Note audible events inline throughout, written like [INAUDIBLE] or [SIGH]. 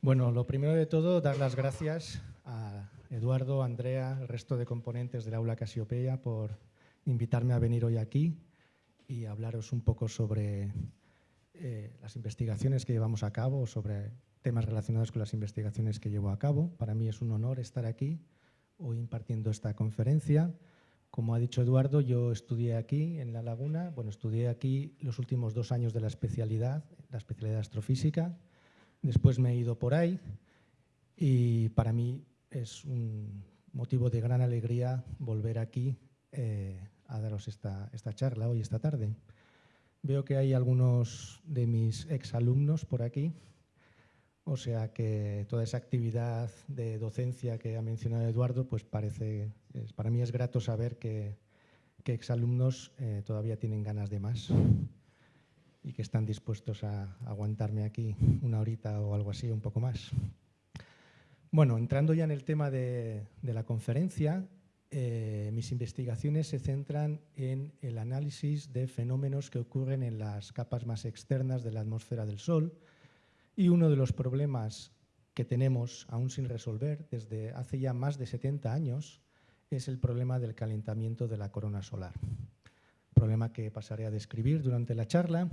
Bueno, lo primero de todo, dar las gracias a Eduardo, Andrea, el resto de componentes del aula Casiopeia por invitarme a venir hoy aquí y hablaros un poco sobre eh, las investigaciones que llevamos a cabo, sobre temas relacionados con las investigaciones que llevo a cabo. Para mí es un honor estar aquí hoy impartiendo esta conferencia. Como ha dicho Eduardo, yo estudié aquí en La Laguna, bueno, estudié aquí los últimos dos años de la especialidad, la especialidad astrofísica, después me he ido por ahí y para mí es un motivo de gran alegría volver aquí eh, a daros esta, esta charla hoy, esta tarde. Veo que hay algunos de mis exalumnos por aquí, o sea que toda esa actividad de docencia que ha mencionado Eduardo, pues parece, para mí es grato saber que, que exalumnos eh, todavía tienen ganas de más y que están dispuestos a aguantarme aquí una horita o algo así, un poco más. Bueno, entrando ya en el tema de, de la conferencia, eh, mis investigaciones se centran en el análisis de fenómenos que ocurren en las capas más externas de la atmósfera del Sol y uno de los problemas que tenemos aún sin resolver desde hace ya más de 70 años es el problema del calentamiento de la corona solar. Problema que pasaré a describir durante la charla.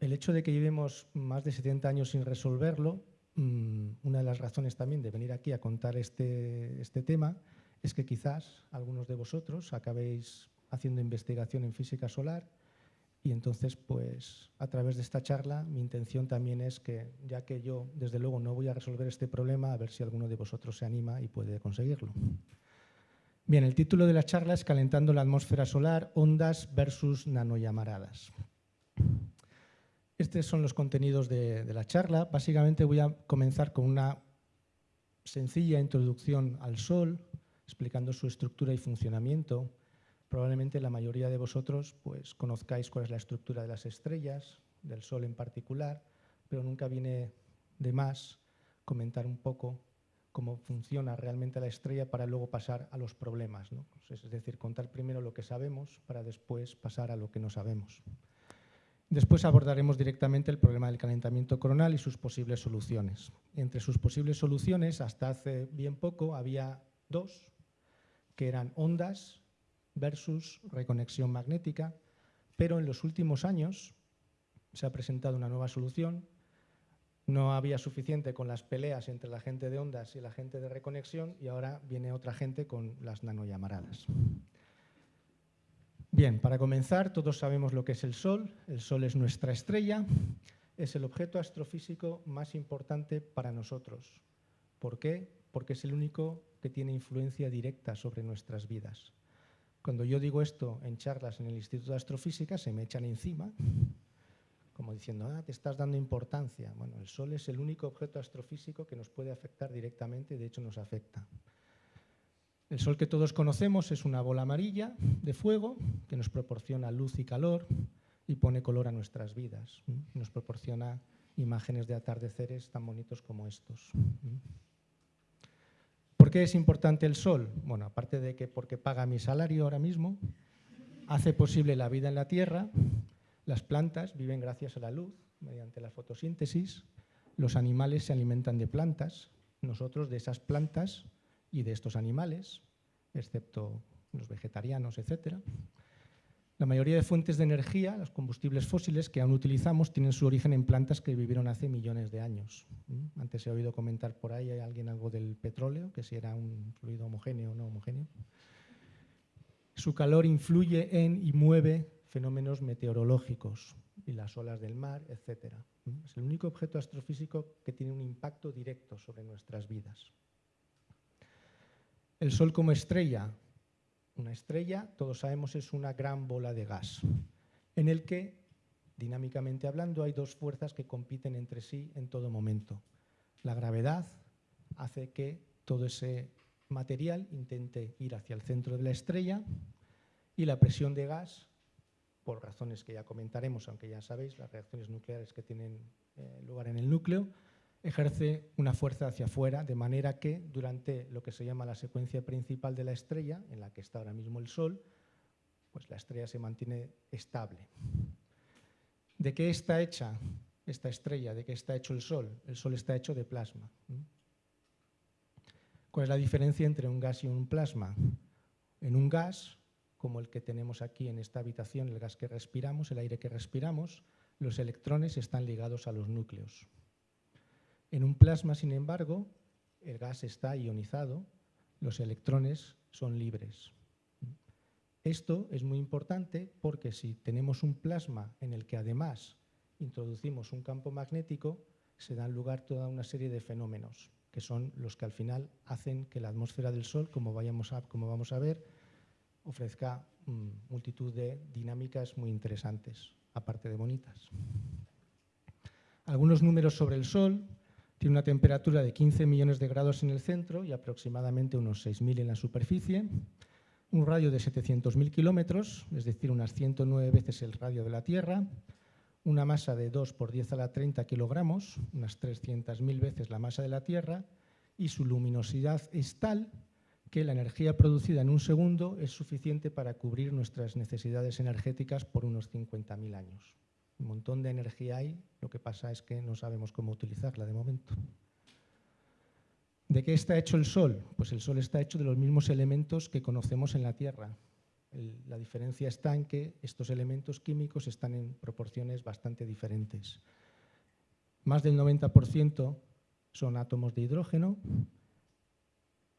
El hecho de que llevemos más de 70 años sin resolverlo Mm, una de las razones también de venir aquí a contar este, este tema es que quizás algunos de vosotros acabéis haciendo investigación en física solar y entonces, pues, a través de esta charla, mi intención también es que, ya que yo, desde luego, no voy a resolver este problema, a ver si alguno de vosotros se anima y puede conseguirlo. Bien, el título de la charla es Calentando la atmósfera solar, ondas versus nanollamaradas. Estos son los contenidos de, la charla. Básicamente voy a comenzar con una sencilla introducción al Sol, explicando su estructura y funcionamiento. Probablemente la mayoría de vosotros pues, conozcáis cuál es la estructura de las estrellas, del Sol en particular, pero nunca viene de más comentar un poco cómo funciona realmente la estrella para luego pasar a los problemas. Es decir, contar primero lo que sabemos para después pasar a lo que no sabemos. Después abordaremos directamente el problema del calentamiento coronal y sus posibles soluciones. Entre sus posibles soluciones, hasta hace bien poco, había dos, que eran ondas versus reconexión magnética, pero en los últimos años se ha presentado una nueva solución. No había suficiente con las peleas entre la gente de ondas y la gente de reconexión y ahora viene otra gente con las nanollamaradas. Bien, para comenzar, todos sabemos lo que es el Sol. El Sol es nuestra estrella, es el objeto astrofísico más importante para nosotros. ¿Por qué? Porque es el único que tiene influencia directa sobre nuestras vidas. Cuando yo digo esto en charlas en el Instituto de Astrofísica, se me echan encima, como diciendo, ah, te estás dando importancia. Bueno, el Sol es el único objeto astrofísico que nos puede afectar directamente, de hecho nos afecta. El Sol que todos conocemos es una bola amarilla de fuego que nos proporciona luz y calor y pone color a nuestras vidas. Nos proporciona imágenes de atardeceres tan bonitos como estos. ¿Por qué es importante el Sol? Bueno, aparte de que porque paga mi salario ahora mismo, hace posible la vida en la Tierra, las plantas viven gracias a la luz, mediante la fotosíntesis, los animales se alimentan de plantas, nosotros de esas plantas y de estos animales, excepto los vegetarianos, etc. La mayoría de fuentes de energía, los combustibles fósiles que aún utilizamos, tienen su origen en plantas que vivieron hace millones de años. Antes he oído comentar por ahí a alguien algo del petróleo, que si era un fluido homogéneo o no homogéneo. Su calor influye en y mueve fenómenos meteorológicos y las olas del mar, etc. Es el único objeto astrofísico que tiene un impacto directo sobre nuestras vidas. El Sol como estrella. Una estrella, todos sabemos, es una gran bola de gas, en el que, dinámicamente hablando, hay dos fuerzas que compiten entre sí en todo momento. La gravedad hace que todo ese material intente ir hacia el centro de la estrella y la presión de gas, por razones que ya comentaremos, aunque ya sabéis, las reacciones nucleares que tienen eh, lugar en el núcleo, ejerce una fuerza hacia afuera, de manera que durante lo que se llama la secuencia principal de la estrella, en la que está ahora mismo el Sol, pues la estrella se mantiene estable. ¿De qué está hecha esta estrella? ¿De qué está hecho el Sol? El Sol está hecho de plasma. ¿Cuál es la diferencia entre un gas y un plasma? En un gas, como el que tenemos aquí en esta habitación, el gas que respiramos, el aire que respiramos, los electrones están ligados a los núcleos. En un plasma, sin embargo, el gas está ionizado, los electrones son libres. Esto es muy importante porque si tenemos un plasma en el que además introducimos un campo magnético, se dan lugar toda una serie de fenómenos, que son los que al final hacen que la atmósfera del Sol, como, vayamos a, como vamos a ver, ofrezca mm, multitud de dinámicas muy interesantes, aparte de bonitas. Algunos números sobre el Sol. Tiene una temperatura de 15 millones de grados en el centro y aproximadamente unos 6.000 en la superficie. Un radio de 700.000 kilómetros, es decir, unas 109 veces el radio de la Tierra, una masa de 2 por 10 a la 30 kilogramos, unas 300.000 veces la masa de la Tierra, y su luminosidad es tal que la energía producida en un segundo es suficiente para cubrir nuestras necesidades energéticas por unos 50.000 años. Un montón de energía hay, lo que pasa es que no sabemos cómo utilizarla de momento. ¿De qué está hecho el Sol? Pues el Sol está hecho de los mismos elementos que conocemos en la Tierra. la diferencia está en que estos elementos químicos están en proporciones bastante diferentes. Más del 90% son átomos de hidrógeno,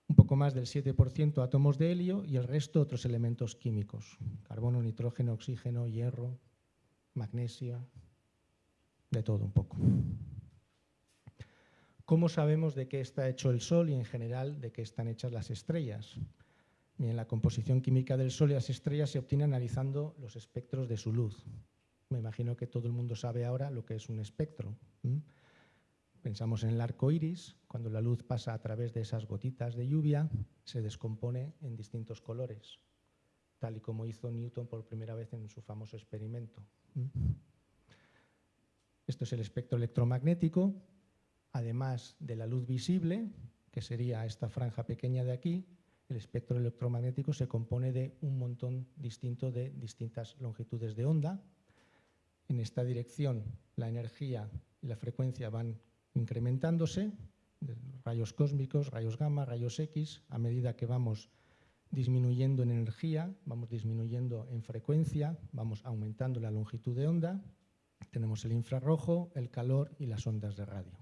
un poco más del 7% átomos de helio y el resto otros elementos químicos, carbono, nitrógeno, oxígeno, hierro, magnesio, de todo un poco. ¿Cómo sabemos de qué está hecho el Sol y en general de qué están hechas las estrellas? Bien, la composición química del Sol y las estrellas se obtiene analizando los espectros de su luz. Me imagino que todo el mundo sabe ahora lo que es un espectro. Pensamos en el arco iris, cuando la luz pasa a través de esas gotitas de lluvia, se descompone en distintos colores, tal y como hizo Newton por primera vez en su famoso experimento. Esto es el espectro electromagnético, además de la luz visible, que sería esta franja pequeña de aquí, el espectro electromagnético se compone de un montón distinto de distintas longitudes de onda. En esta dirección la energía y la frecuencia van incrementándose, rayos cósmicos, rayos gamma, rayos X, a medida que vamos disminuyendo en energía, vamos disminuyendo en frecuencia, vamos aumentando la longitud de onda, tenemos el infrarrojo, el calor y las ondas de radio.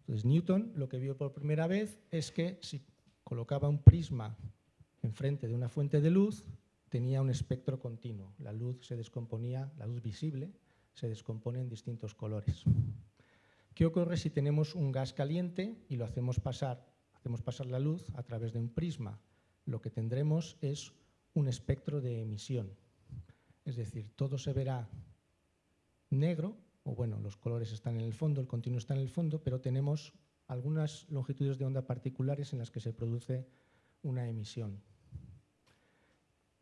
Entonces Newton lo que vio por primera vez es que si colocaba un prisma enfrente de una fuente de luz, tenía un espectro continuo. La luz se descomponía, la luz visible se descompone en distintos colores. ¿Qué ocurre si tenemos un gas caliente y lo hacemos pasar, hacemos pasar la luz a través de un prisma? Lo que tendremos es un espectro de emisión. Es decir, todo se verá negro o bueno, los colores están en el fondo, el continuo está en el fondo, pero tenemos algunas longitudes de onda particulares en las que se produce una emisión.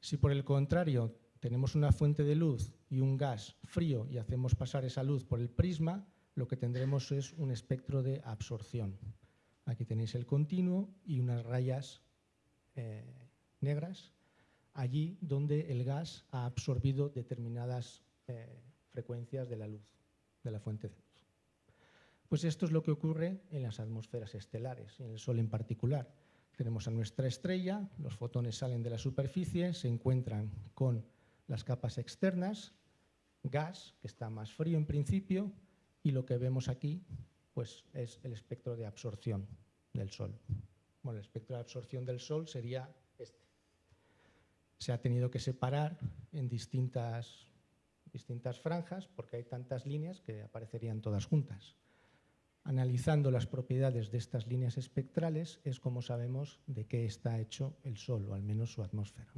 Si por el contrario tenemos una fuente de luz y un gas frío y hacemos pasar esa luz por el prisma, lo que tendremos es un espectro de absorción. Aquí tenéis el continuo y unas rayas eh, negras, allí donde el gas ha absorbido determinadas eh, frecuencias de la luz de la fuente de luz. Pues esto es lo que ocurre en las atmósferas estelares, en el Sol en particular. Tenemos a nuestra estrella, los fotones salen de la superficie, se encuentran con las capas externas, gas, que está más frío en principio, y lo que vemos aquí pues, es el espectro de absorción del Sol. Bueno, el espectro de absorción del Sol sería este. Se ha tenido que separar en distintas distintas franjas porque hay tantas líneas que aparecerían todas juntas. Analizando las propiedades de estas líneas espectrales es como sabemos de qué está hecho el Sol, o al menos su atmósfera.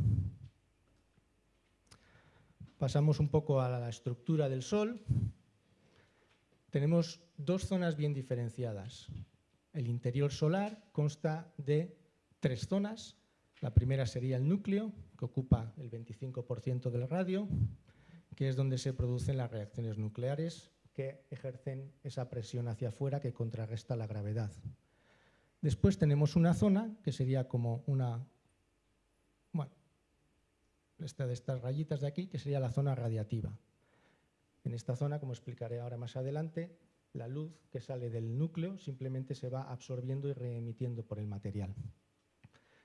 Pasamos un poco a la estructura del Sol. Tenemos dos zonas bien diferenciadas. El interior solar consta de tres zonas. La primera sería el núcleo, que ocupa el 25% del radio que es donde se producen las reacciones nucleares que ejercen esa presión hacia afuera que contrarresta la gravedad. Después tenemos una zona que sería como una, esta de estas rayitas de aquí, que sería la zona radiativa. En esta zona, como explicaré ahora más adelante, la luz que sale del núcleo simplemente se va absorbiendo y reemitiendo por el material.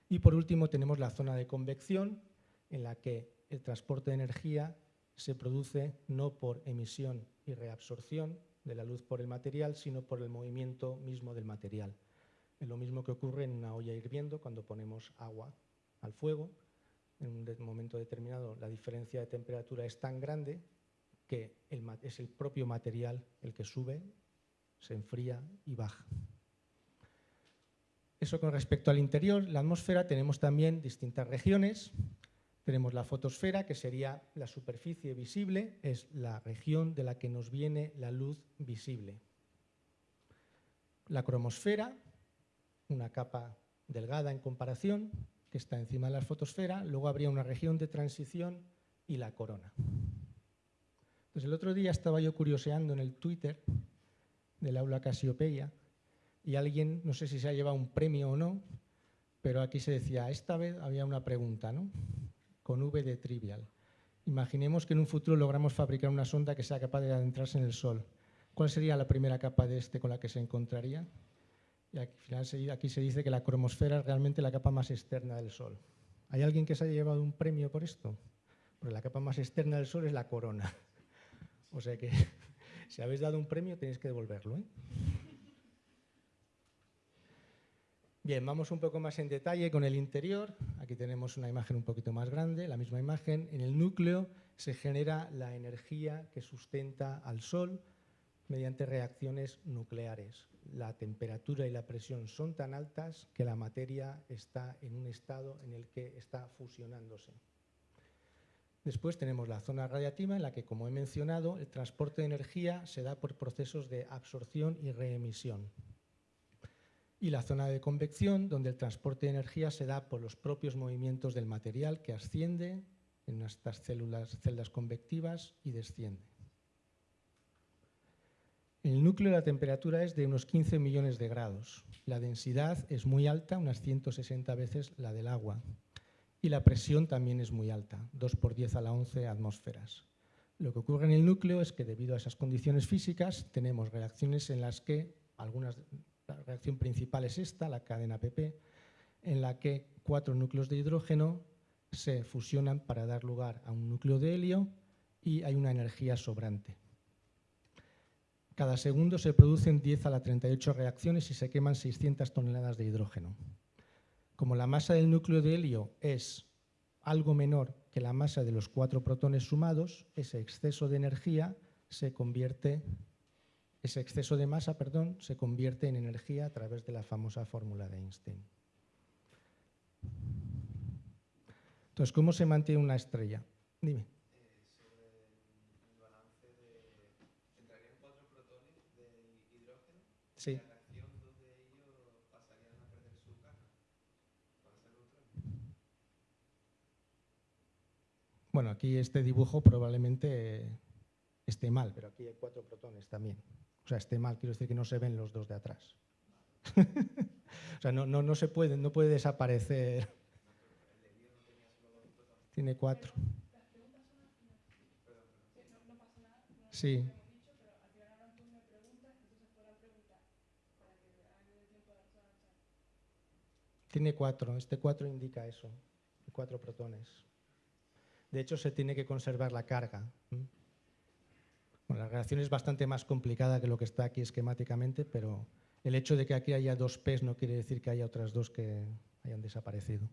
Y por último tenemos la zona de convección, en la que el transporte de energía se produce no por emisión y reabsorción de la luz por el material, sino por el movimiento mismo del material. Es lo mismo que ocurre en una olla hirviendo cuando ponemos agua al fuego. En un momento determinado la diferencia de temperatura es tan grande que es el propio material el que sube, se enfría y baja. Eso con respecto al interior, la atmósfera tenemos también distintas regiones. Tenemos la fotosfera, que sería la superficie visible, es la región de la que nos viene la luz visible. La cromosfera, una capa delgada en comparación, que está encima de la fotosfera, luego habría una región de transición y la corona. Entonces, el otro día estaba yo curioseando en el Twitter del aula Casiopeia y alguien, no sé si se ha llevado un premio o no, pero aquí se decía, esta vez había una pregunta, ¿no? Con V de trivial. Imaginemos que en un futuro logramos fabricar una sonda que sea capaz de adentrarse en el Sol. ¿Cuál sería la primera capa de este con la que se encontraría? Y al final aquí se dice que la cromosfera es realmente la capa más externa del Sol. ¿Hay alguien que se haya llevado un premio por esto? Porque la capa más externa del Sol es la corona. O sea que [LAUGHS] si habéis dado un premio tenéis que devolverlo. ¿eh? Bien, vamos un poco más en detalle con el interior. Aquí tenemos una imagen un poquito más grande, la misma imagen. En el núcleo se genera la energía que sustenta al Sol mediante reacciones nucleares. La temperatura y la presión son tan altas que la materia está en un estado en el que está fusionándose. Después tenemos la zona radiativa en la que, como he mencionado, el transporte de energía se da por procesos de absorción y reemisión. Y la zona de convección, donde el transporte de energía se da por los propios movimientos del material que asciende en estas células, celdas convectivas y desciende. En el núcleo la temperatura es de unos 15 millones de grados. La densidad es muy alta, unas 160 veces la del agua. Y la presión también es muy alta, 2 por 10 a la 11 atmósferas. Lo que ocurre en el núcleo es que debido a esas condiciones físicas tenemos reacciones en las que, algunas, la reacción principal es esta, la cadena PP, en la que cuatro núcleos de hidrógeno se fusionan para dar lugar a un núcleo de helio y hay una energía sobrante. Cada segundo se producen 10 a la 38 reacciones y se queman 600 toneladas de hidrógeno. Como la masa del núcleo de helio es algo menor que la masa de los cuatro protones sumados, ese exceso de energía se convierte, ese exceso de masa, perdón, se convierte en energía a través de la famosa fórmula de Einstein. Entonces, ¿cómo se mantiene una estrella? Dime. Sí. Bueno, aquí este dibujo probablemente esté mal, pero aquí hay cuatro protones también. O sea, esté mal, quiero decir que no se ven los dos de atrás. [LAUGHS] o sea, no, no, no se puede, no puede desaparecer. Tiene cuatro. Sí. Tiene cuatro, este cuatro indica eso, cuatro protones. De hecho, se tiene que conservar la carga. la reacción es bastante más complicada que lo que está aquí esquemáticamente, pero el hecho de que aquí haya dos P's no quiere decir que haya otras dos que hayan desaparecido.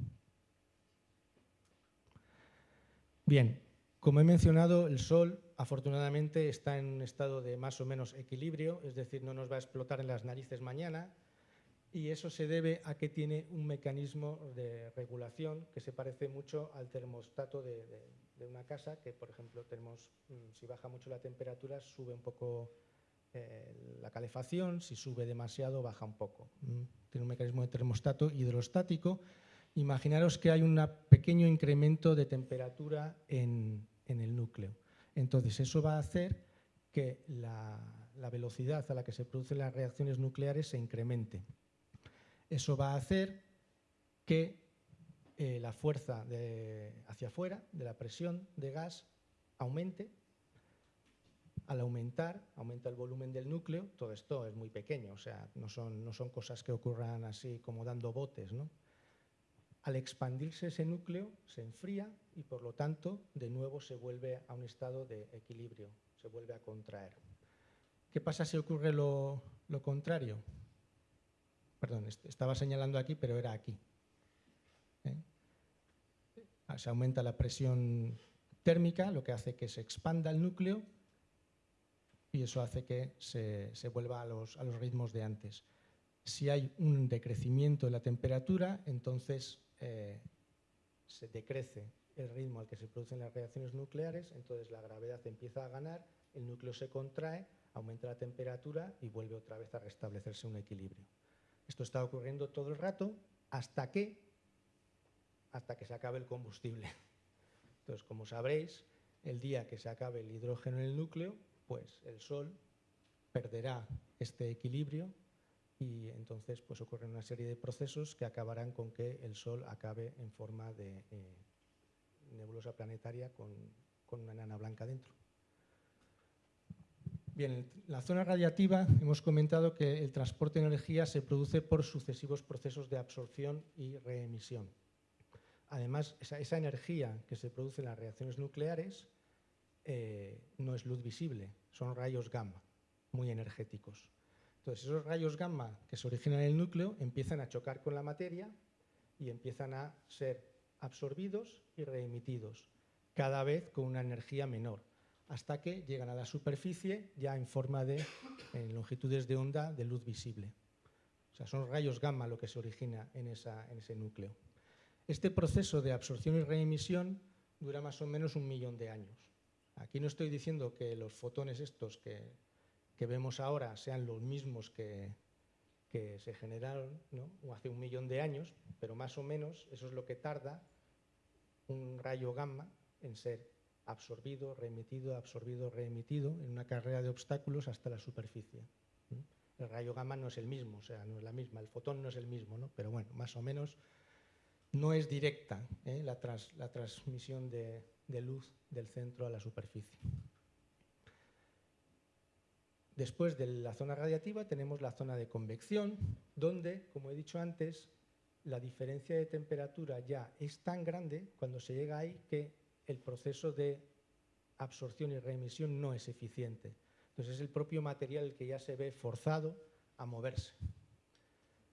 Bien, como he mencionado, el Sol afortunadamente está en un estado de más o menos equilibrio, es decir, no nos va a explotar en las narices mañana, y eso se debe a que tiene un mecanismo de regulación que se parece mucho al termostato de, una casa, que por ejemplo tenemos, mm, si baja mucho la temperatura, sube un poco eh, la calefacción, si sube demasiado, baja un poco. Tiene un mecanismo de termostato hidrostático. Imaginaros que hay un pequeño incremento de temperatura en, el núcleo. Entonces eso va a hacer que la velocidad a la que se producen las reacciones nucleares se incremente. Eso va a hacer que eh, la fuerza hacia afuera de la presión de gas aumente. Al aumentar, aumenta el volumen del núcleo. Todo esto es muy pequeño, o sea, no son, no son cosas que ocurran así como dando botes. ¿no? Al expandirse ese núcleo, se enfría y por lo tanto, de nuevo se vuelve a un estado de equilibrio, se vuelve a contraer. ¿Qué pasa si ocurre lo, contrario? Perdón, estaba señalando aquí, pero era aquí. ¿eh? Se aumenta la presión térmica, lo que hace que se expanda el núcleo y eso hace que se, vuelva a los, ritmos de antes. Si hay un decrecimiento de la temperatura, entonces eh, se decrece el ritmo al que se producen las reacciones nucleares, entonces la gravedad empieza a ganar, el núcleo se contrae, aumenta la temperatura y vuelve otra vez a restablecerse un equilibrio. Esto está ocurriendo todo el rato hasta que, hasta que se acabe el combustible. Entonces, como sabréis, el día que se acabe el hidrógeno en el núcleo, pues el Sol perderá este equilibrio y entonces pues ocurren una serie de procesos que acabarán con que el Sol acabe en forma de eh, nebulosa planetaria con, con una enana blanca dentro. Bien, en la zona radiativa hemos comentado que el transporte de energía se produce por sucesivos procesos de absorción y reemisión. Además, esa, energía que se produce en las reacciones nucleares eh, no es luz visible, son rayos gamma, muy energéticos. Entonces, esos rayos gamma que se originan en el núcleo empiezan a chocar con la materia y empiezan a ser absorbidos y reemitidos, cada vez con una energía menor hasta que llegan a la superficie ya en forma de longitudes de onda de luz visible. O sea, son rayos gamma lo que se origina en, ese núcleo. Este proceso de absorción y reemisión dura más o menos un millón de años. Aquí no estoy diciendo que los fotones estos que, vemos ahora sean los mismos que, se generaron hace un millón de años, pero más o menos eso es lo que tarda un rayo gamma en ser absorbido, remitido, absorbido, reemitido en una carrera de obstáculos hasta la superficie. El rayo gamma no es el mismo, o sea, no es la misma, el fotón no es el mismo, ¿no? pero bueno, más o menos no es directa ¿eh? la, transmisión de luz del centro a la superficie. Después de la zona radiativa tenemos la zona de convección, donde, como he dicho antes, la diferencia de temperatura ya es tan grande cuando se llega ahí que el proceso de absorción y reemisión no es eficiente. Entonces es el propio material el que ya se ve forzado a moverse.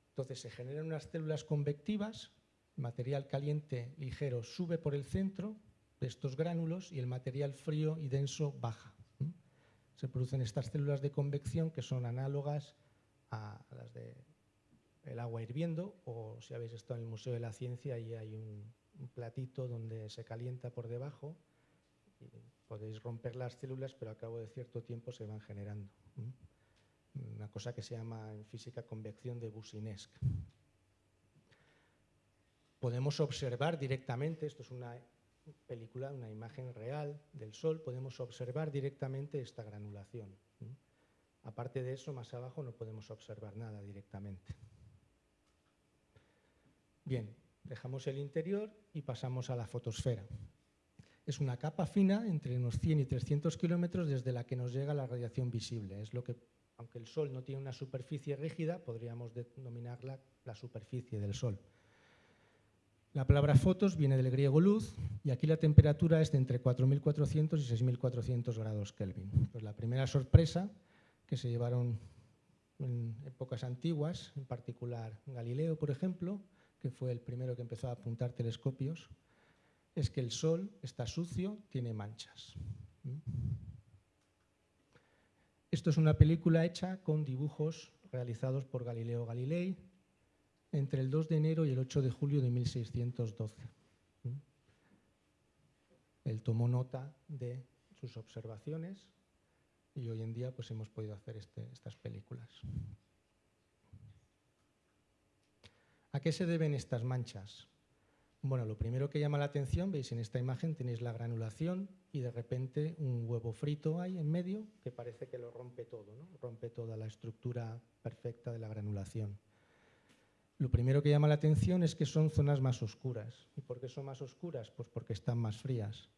Entonces se generan unas células convectivas, material caliente ligero sube por el centro de estos gránulos y el material frío y denso baja. Se producen estas células de convección que son análogas a las del agua hirviendo o si habéis estado en el Museo de la Ciencia ahí hay un, un platito donde se calienta por debajo podéis romper las células, pero a cabo de cierto tiempo se van generando. Una cosa que se llama en física convección de Boussinesq. Podemos observar directamente, esto es una película, una imagen real del Sol, podemos observar directamente esta granulación. Aparte de eso, más abajo no podemos observar nada directamente. Bien, Dejamos el interior y pasamos a la fotosfera. Es una capa fina entre unos 100 y 300 kilómetros desde la que nos llega la radiación visible. Es lo que, aunque el Sol no tiene una superficie rígida, podríamos denominarla la superficie del Sol. La palabra fotos viene del griego luz y aquí la temperatura es de entre 4.400 y 6.400 grados Kelvin. Pues la primera sorpresa que se llevaron en épocas antiguas, en particular Galileo, por ejemplo, que fue el primero que empezó a apuntar telescopios, es que el Sol está sucio, tiene manchas. Esto es una película hecha con dibujos realizados por Galileo Galilei entre el 2 de enero y el 8 de julio de 1612. Él tomó nota de sus observaciones y hoy en día pues, hemos podido hacer este, estas películas. ¿A qué se deben estas manchas? Bueno, lo primero que llama la atención, veis en esta imagen tenéis la granulación y de repente un huevo frito ahí en medio que parece que lo rompe todo, ¿no? rompe toda la estructura perfecta de la granulación. Lo primero que llama la atención es que son zonas más oscuras. ¿Y por qué son más oscuras? Pues porque están más frías.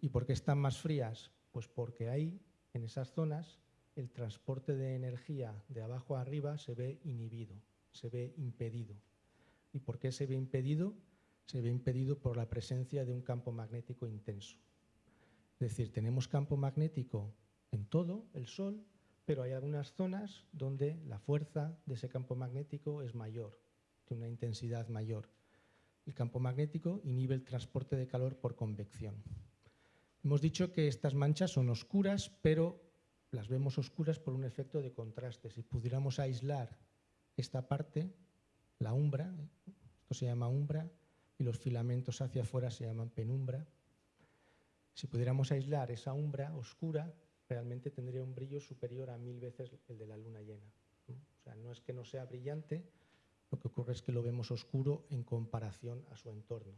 ¿Y por qué están más frías? Pues porque ahí, en esas zonas, el transporte de energía de abajo a arriba se ve inhibido, se ve impedido. ¿Y por qué se ve impedido? Se ve impedido por la presencia de un campo magnético intenso. Es decir, tenemos campo magnético en todo el Sol, pero hay algunas zonas donde la fuerza de ese campo magnético es mayor, tiene una intensidad mayor. El campo magnético inhibe el transporte de calor por convección. Hemos dicho que estas manchas son oscuras, pero las vemos oscuras por un efecto de contraste. Si pudiéramos aislar esta parte, la umbra, se llama umbra, y los filamentos hacia afuera se llaman penumbra. Si pudiéramos aislar esa umbra oscura, realmente tendría un brillo superior a mil veces el de la luna llena. O sea, no es que no sea brillante, lo que ocurre es que lo vemos oscuro en comparación a su entorno.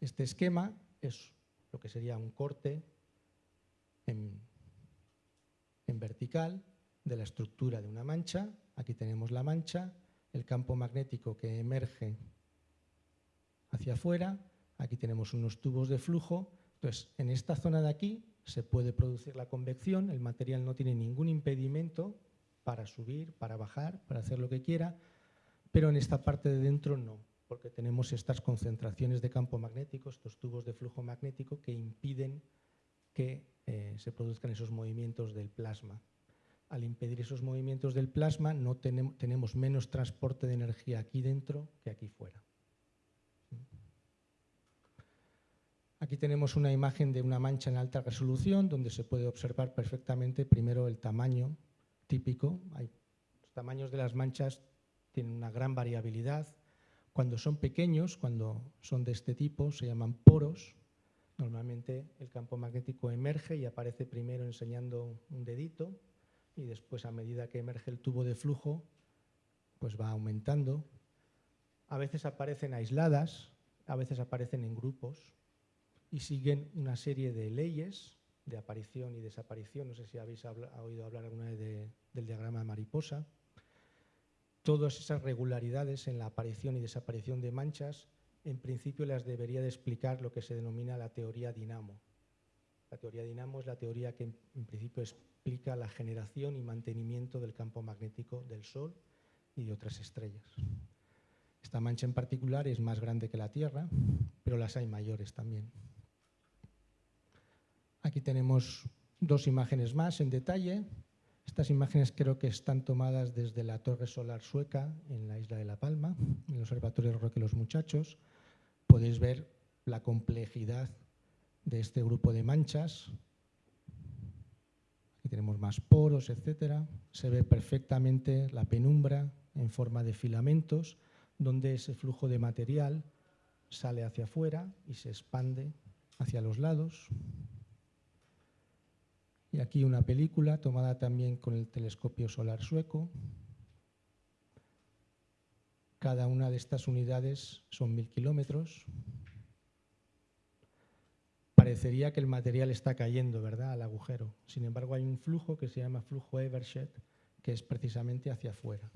Este esquema es lo que sería un corte en, vertical de la estructura de una mancha. Aquí tenemos la mancha, el campo magnético que emerge hacia afuera. Aquí tenemos unos tubos de flujo. Entonces, en esta zona de aquí se puede producir la convección, el material no tiene ningún impedimento para subir, para bajar, para hacer lo que quiera, pero en esta parte de dentro no porque tenemos estas concentraciones de campo magnético, estos tubos de flujo magnético que impiden que eh, se produzcan esos movimientos del plasma. Al impedir esos movimientos del plasma, no tenemos menos transporte de energía aquí dentro que aquí fuera. Aquí tenemos una imagen de una mancha en alta resolución donde se puede observar perfectamente primero el tamaño típico. los tamaños de las manchas tienen una gran variabilidad, cuando son pequeños, cuando son de este tipo, se llaman poros. Normalmente el campo magnético emerge y aparece primero enseñando un dedito y después a medida que emerge el tubo de flujo, pues va aumentando. A veces aparecen aisladas, a veces aparecen en grupos y siguen una serie de leyes de aparición y desaparición. No sé si habéis oído hablar alguna vez del diagrama de mariposa todas esas regularidades en la aparición y desaparición de manchas, en principio las debería de explicar lo que se denomina la teoría dinamo. La teoría dinamo es la teoría que en principio explica la generación y mantenimiento del campo magnético del Sol y de otras estrellas. Esta mancha en particular es más grande que la Tierra, pero las hay mayores también. Aquí tenemos dos imágenes más en detalle. Estas imágenes creo que están tomadas desde la Torre Solar Sueca en la isla de La Palma, en el Observatorio Roque Los Muchachos. Podéis ver la complejidad de este grupo de manchas. Tenemos más poros, etc. Se ve perfectamente la penumbra en forma de filamentos, donde ese flujo de material sale hacia afuera y se expande hacia los lados. Y aquí una película tomada también con el telescopio solar sueco. Cada una de estas unidades son mil kilómetros. Parecería que el material está cayendo, ¿verdad?, al agujero. Sin embargo, hay un flujo que se llama flujo Evershed, que es precisamente hacia afuera.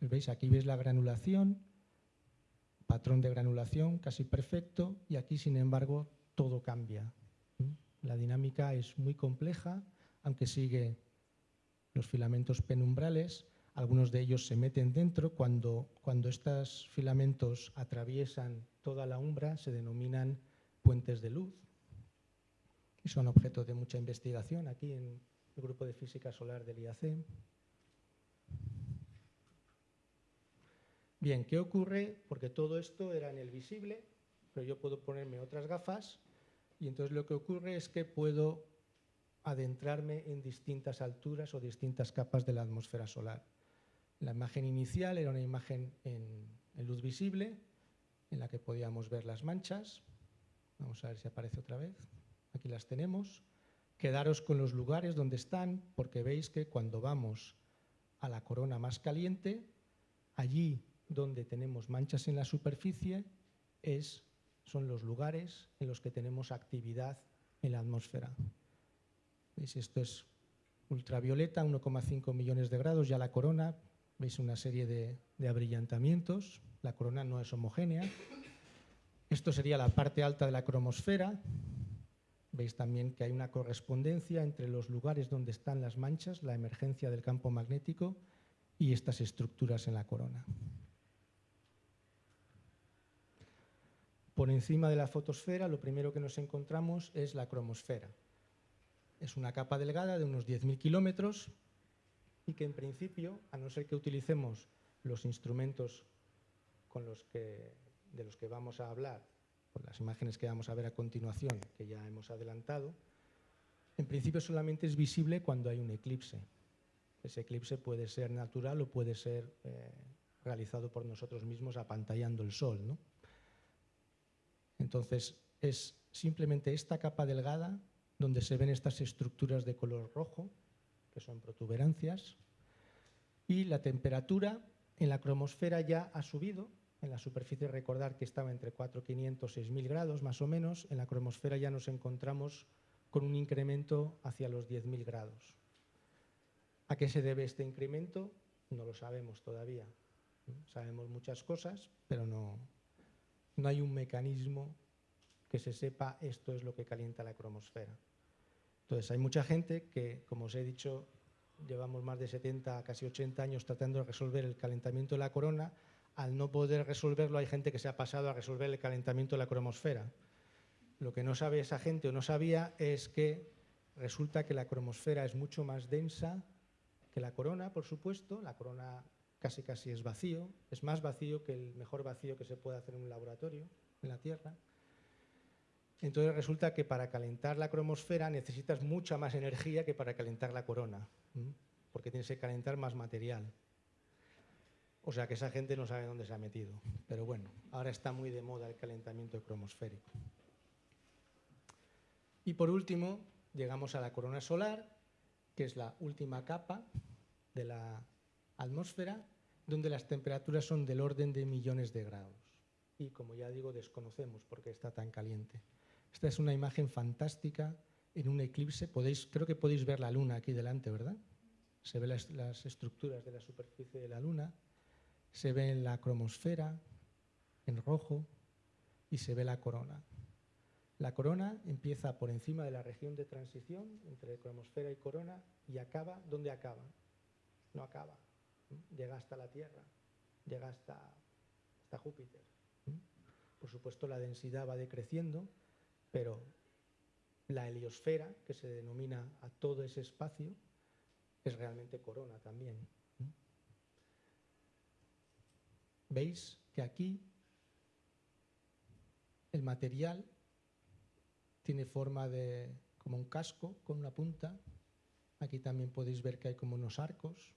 ¿Veis? Aquí veis la granulación, patrón de granulación casi perfecto, y aquí, sin embargo, todo cambia. La dinámica es muy compleja, aunque sigue los filamentos penumbrales. Algunos de ellos se meten dentro. Cuando, cuando estos filamentos atraviesan toda la umbra, se denominan puentes de luz. Y son objeto de mucha investigación aquí en el grupo de física solar del IAC. Bien, ¿qué ocurre? Porque todo esto era en el visible, pero yo puedo ponerme otras gafas y entonces lo que ocurre es que puedo adentrarme en distintas alturas o distintas capas de la atmósfera solar. La imagen inicial era una imagen en, luz visible, en la que podíamos ver las manchas. Vamos a ver si aparece otra vez. Aquí las tenemos. Quedaros con los lugares donde están, porque veis que cuando vamos a la corona más caliente, allí donde tenemos manchas en la superficie es son los lugares en los que tenemos actividad en la atmósfera. Esto es ultravioleta, 1,5 millones de grados, ya la corona, veis una serie de, de abrillantamientos, la corona no es homogénea. Esto sería la parte alta de la cromosfera, veis también que hay una correspondencia entre los lugares donde están las manchas, la emergencia del campo magnético y estas estructuras en la corona. Por encima de la fotosfera lo primero que nos encontramos es la cromosfera. Es una capa delgada de unos 10.000 kilómetros y que en principio, a no ser que utilicemos los instrumentos con los que, de los que vamos a hablar, por las imágenes que vamos a ver a continuación, que ya hemos adelantado, en principio solamente es visible cuando hay un eclipse. Ese eclipse puede ser natural o puede ser eh, realizado por nosotros mismos apantallando el sol. ¿no? Entonces, es simplemente esta capa delgada donde se ven estas estructuras de color rojo, que son protuberancias, y la temperatura en la cromosfera ya ha subido. En la superficie recordar que estaba entre 4.500 y 6.000 grados más o menos. En la cromosfera ya nos encontramos con un incremento hacia los 10.000 grados. ¿A qué se debe este incremento? No lo sabemos todavía. Sabemos muchas cosas, pero no, no hay un mecanismo que se sepa esto es lo que calienta la cromosfera. Entonces, hay mucha gente que, como os he dicho, llevamos más de 70, casi 80 años tratando de resolver el calentamiento de la corona. Al no poder resolverlo, hay gente que se ha pasado a resolver el calentamiento de la cromosfera. Lo que no sabe esa gente o no sabía es que resulta que la cromosfera es mucho más densa que la corona, por supuesto. La corona casi casi es vacío, es más vacío que el mejor vacío que se puede hacer en un laboratorio en la Tierra. Entonces resulta que para calentar la cromosfera necesitas mucha más energía que para calentar la corona, porque tienes que calentar más material. O sea que esa gente no sabe dónde se ha metido. Pero bueno, ahora está muy de moda el calentamiento cromosférico. Y por último, llegamos a la corona solar, que es la última capa de la atmósfera, donde las temperaturas son del orden de millones de grados. Y como ya digo, desconocemos por qué está tan caliente. Esta es una imagen fantástica en un eclipse. Podéis, creo que podéis ver la luna aquí delante, ¿verdad? Se ven las, las estructuras de la superficie de la luna, se ve en la cromosfera en rojo y se ve la corona. La corona empieza por encima de la región de transición entre cromosfera y corona y acaba, ¿dónde acaba? No acaba, llega hasta la Tierra, llega hasta, hasta Júpiter. Por supuesto, la densidad va decreciendo pero la heliosfera, que se denomina a todo ese espacio, es realmente corona también. Veis que aquí el material tiene forma de como un casco con una punta. Aquí también podéis ver que hay como unos arcos.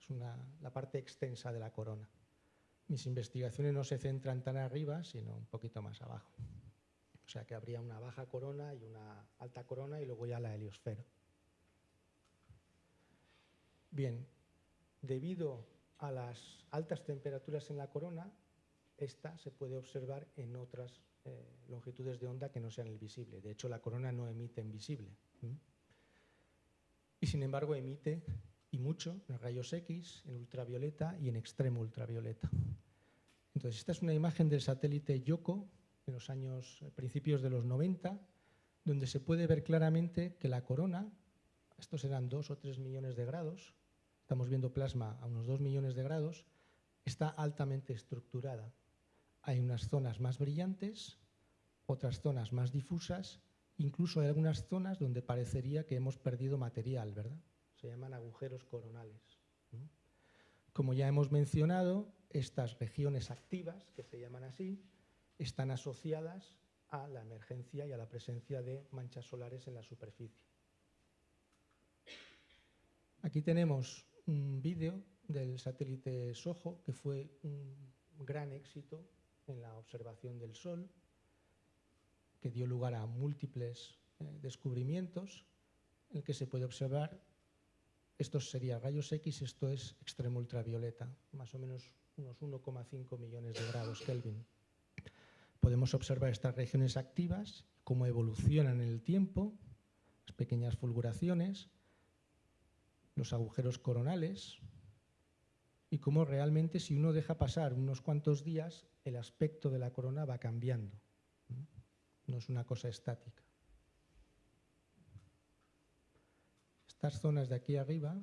Es la parte extensa de la corona. Mis investigaciones no se centran tan arriba, sino un poquito más abajo. O sea que habría una baja corona y una alta corona y luego ya la heliosfera. Bien, debido a las altas temperaturas en la corona, esta se puede observar en otras eh, longitudes de onda que no sean el visible. De hecho, la corona no emite en visible. Y sin embargo emite, y mucho, en rayos X, en ultravioleta y en extremo ultravioleta. Entonces, esta es una imagen del satélite Yoko en los años eh, principios de los 90, donde se puede ver claramente que la corona, estos eran 2 o 3 millones de grados, estamos viendo plasma a unos 2 millones de grados, está altamente estructurada. Hay unas zonas más brillantes, otras zonas más difusas, incluso hay algunas zonas donde parecería que hemos perdido material, ¿verdad? Se llaman agujeros coronales. Como ya hemos mencionado, estas regiones activas, que se llaman así, están asociadas a la emergencia y a la presencia de manchas solares en la superficie. Aquí tenemos un vídeo del satélite SOHO que fue un gran éxito en la observación del Sol, que dio lugar a múltiples eh, descubrimientos en el que se puede observar, esto sería rayos X, esto es extremo ultravioleta, más o menos unos 1,5 millones de grados Kelvin. Podemos observar estas regiones activas, cómo evolucionan en el tiempo, las pequeñas fulguraciones, los agujeros coronales y cómo realmente si uno deja pasar unos cuantos días, el aspecto de la corona va cambiando. No es una cosa estática. Estas zonas de aquí arriba,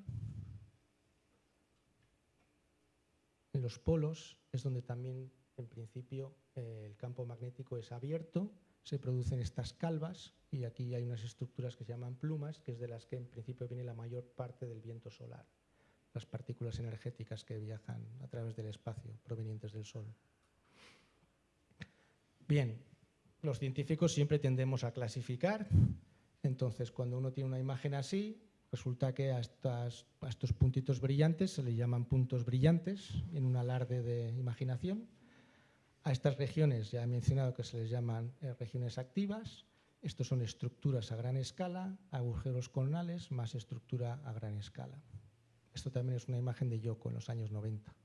en los polos, es donde también en principio el campo magnético es abierto, se producen estas calvas y aquí hay unas estructuras que se llaman plumas, que es de las que en principio viene la mayor parte del viento solar, las partículas energéticas que viajan a través del espacio provenientes del Sol. Bien, los científicos siempre tendemos a clasificar, entonces cuando uno tiene una imagen así, resulta que a, estos puntitos brillantes se le llaman puntos brillantes en un alarde de imaginación, a estas regiones ya he mencionado que se les llaman eh, regiones activas. Estos son estructuras a gran escala, agujeros coronales más estructura a gran escala. Esto también es una imagen de Yoko en los años 90.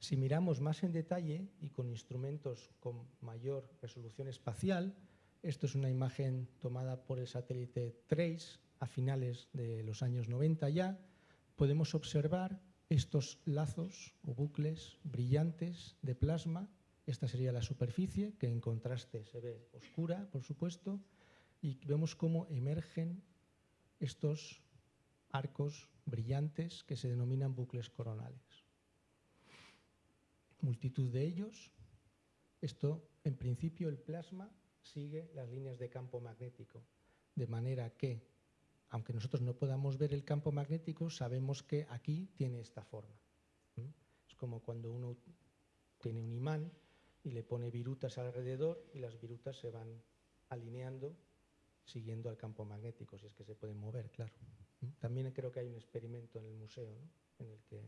Si miramos más en detalle y con instrumentos con mayor resolución espacial, esto es una imagen tomada por el satélite TRACE a finales de los años 90 ya, podemos observar estos lazos o bucles brillantes de plasma. Esta sería la superficie, que en contraste se ve oscura, por supuesto, y vemos cómo emergen estos arcos brillantes que se denominan bucles coronales. Multitud de ellos. Esto, en principio, el plasma sigue las líneas de campo magnético, de manera que aunque nosotros no podamos ver el campo magnético, sabemos que aquí tiene esta forma. Es como cuando uno tiene un imán y le pone virutas alrededor y las virutas se van alineando siguiendo al campo magnético, si es que se pueden mover, claro. También creo que hay un experimento en el museo en el que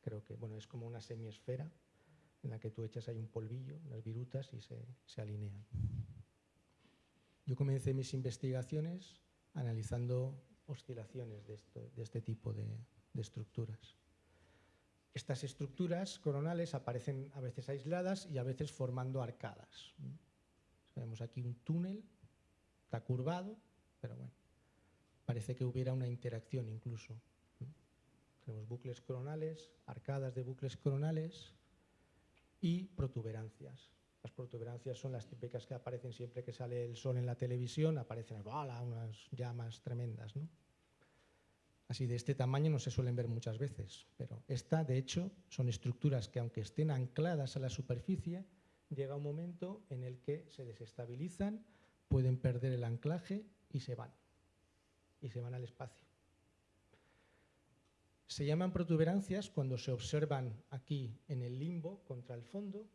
creo que bueno, es como una semiesfera en la que tú echas ahí un polvillo, las virutas y se, se alinean. Yo comencé mis investigaciones analizando oscilaciones de, este tipo de, estructuras. Estas estructuras coronales aparecen a veces aisladas y a veces formando arcadas. Vemos aquí un túnel, está curvado, pero bueno, parece que hubiera una interacción incluso. Tenemos bucles coronales, arcadas de bucles coronales y protuberancias. Las protuberancias son las típicas que aparecen siempre que sale el sol en la televisión, aparecen unas llamas tremendas. ¿no? Así de este tamaño no se suelen ver muchas veces, pero esta, de hecho, son estructuras que aunque estén ancladas a la superficie, llega un momento en el que se desestabilizan, pueden perder el anclaje y se van, y se van al espacio. Se llaman protuberancias cuando se observan aquí en el limbo contra el fondo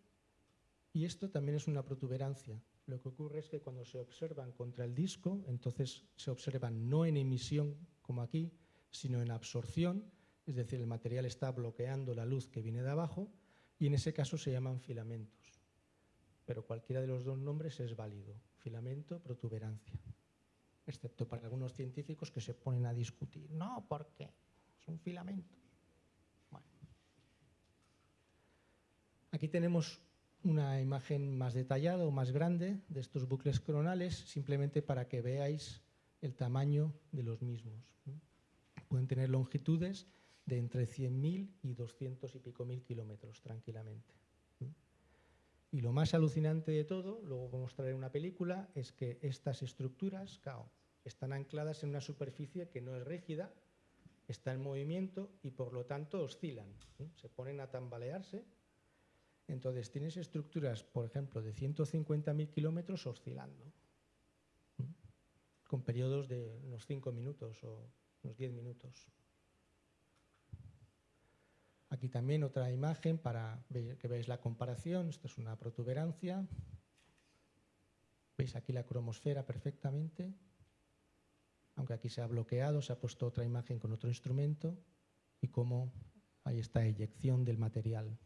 y esto también es una protuberancia. Lo que ocurre es que cuando se observan contra el disco, entonces se observan no en emisión como aquí, sino en absorción, es decir, el material está bloqueando la luz que viene de abajo y en ese caso se llaman filamentos. Pero cualquiera de los dos nombres es válido, filamento, protuberancia, excepto para algunos científicos que se ponen a discutir. No, ¿por qué? Son filamentos. Bueno. Aquí tenemos una imagen más detallada o más grande de estos bucles coronales, simplemente para que veáis el tamaño de los mismos. Pueden tener longitudes de entre 100.000 y 200 y pico mil kilómetros tranquilamente. Y lo más alucinante de todo, luego vamos a traer una película, es que estas estructuras están ancladas en una superficie que no es rígida, está en movimiento y por lo tanto oscilan, se ponen a tambalearse entonces tienes estructuras, por ejemplo, de 150.000 kilómetros oscilando, con periodos de unos 5 minutos o unos 10 minutos. Aquí también otra imagen para que veáis la comparación. Esto es una protuberancia. Veis aquí la cromosfera perfectamente. Aunque aquí se ha bloqueado, se ha puesto otra imagen con otro instrumento y cómo hay esta eyección del material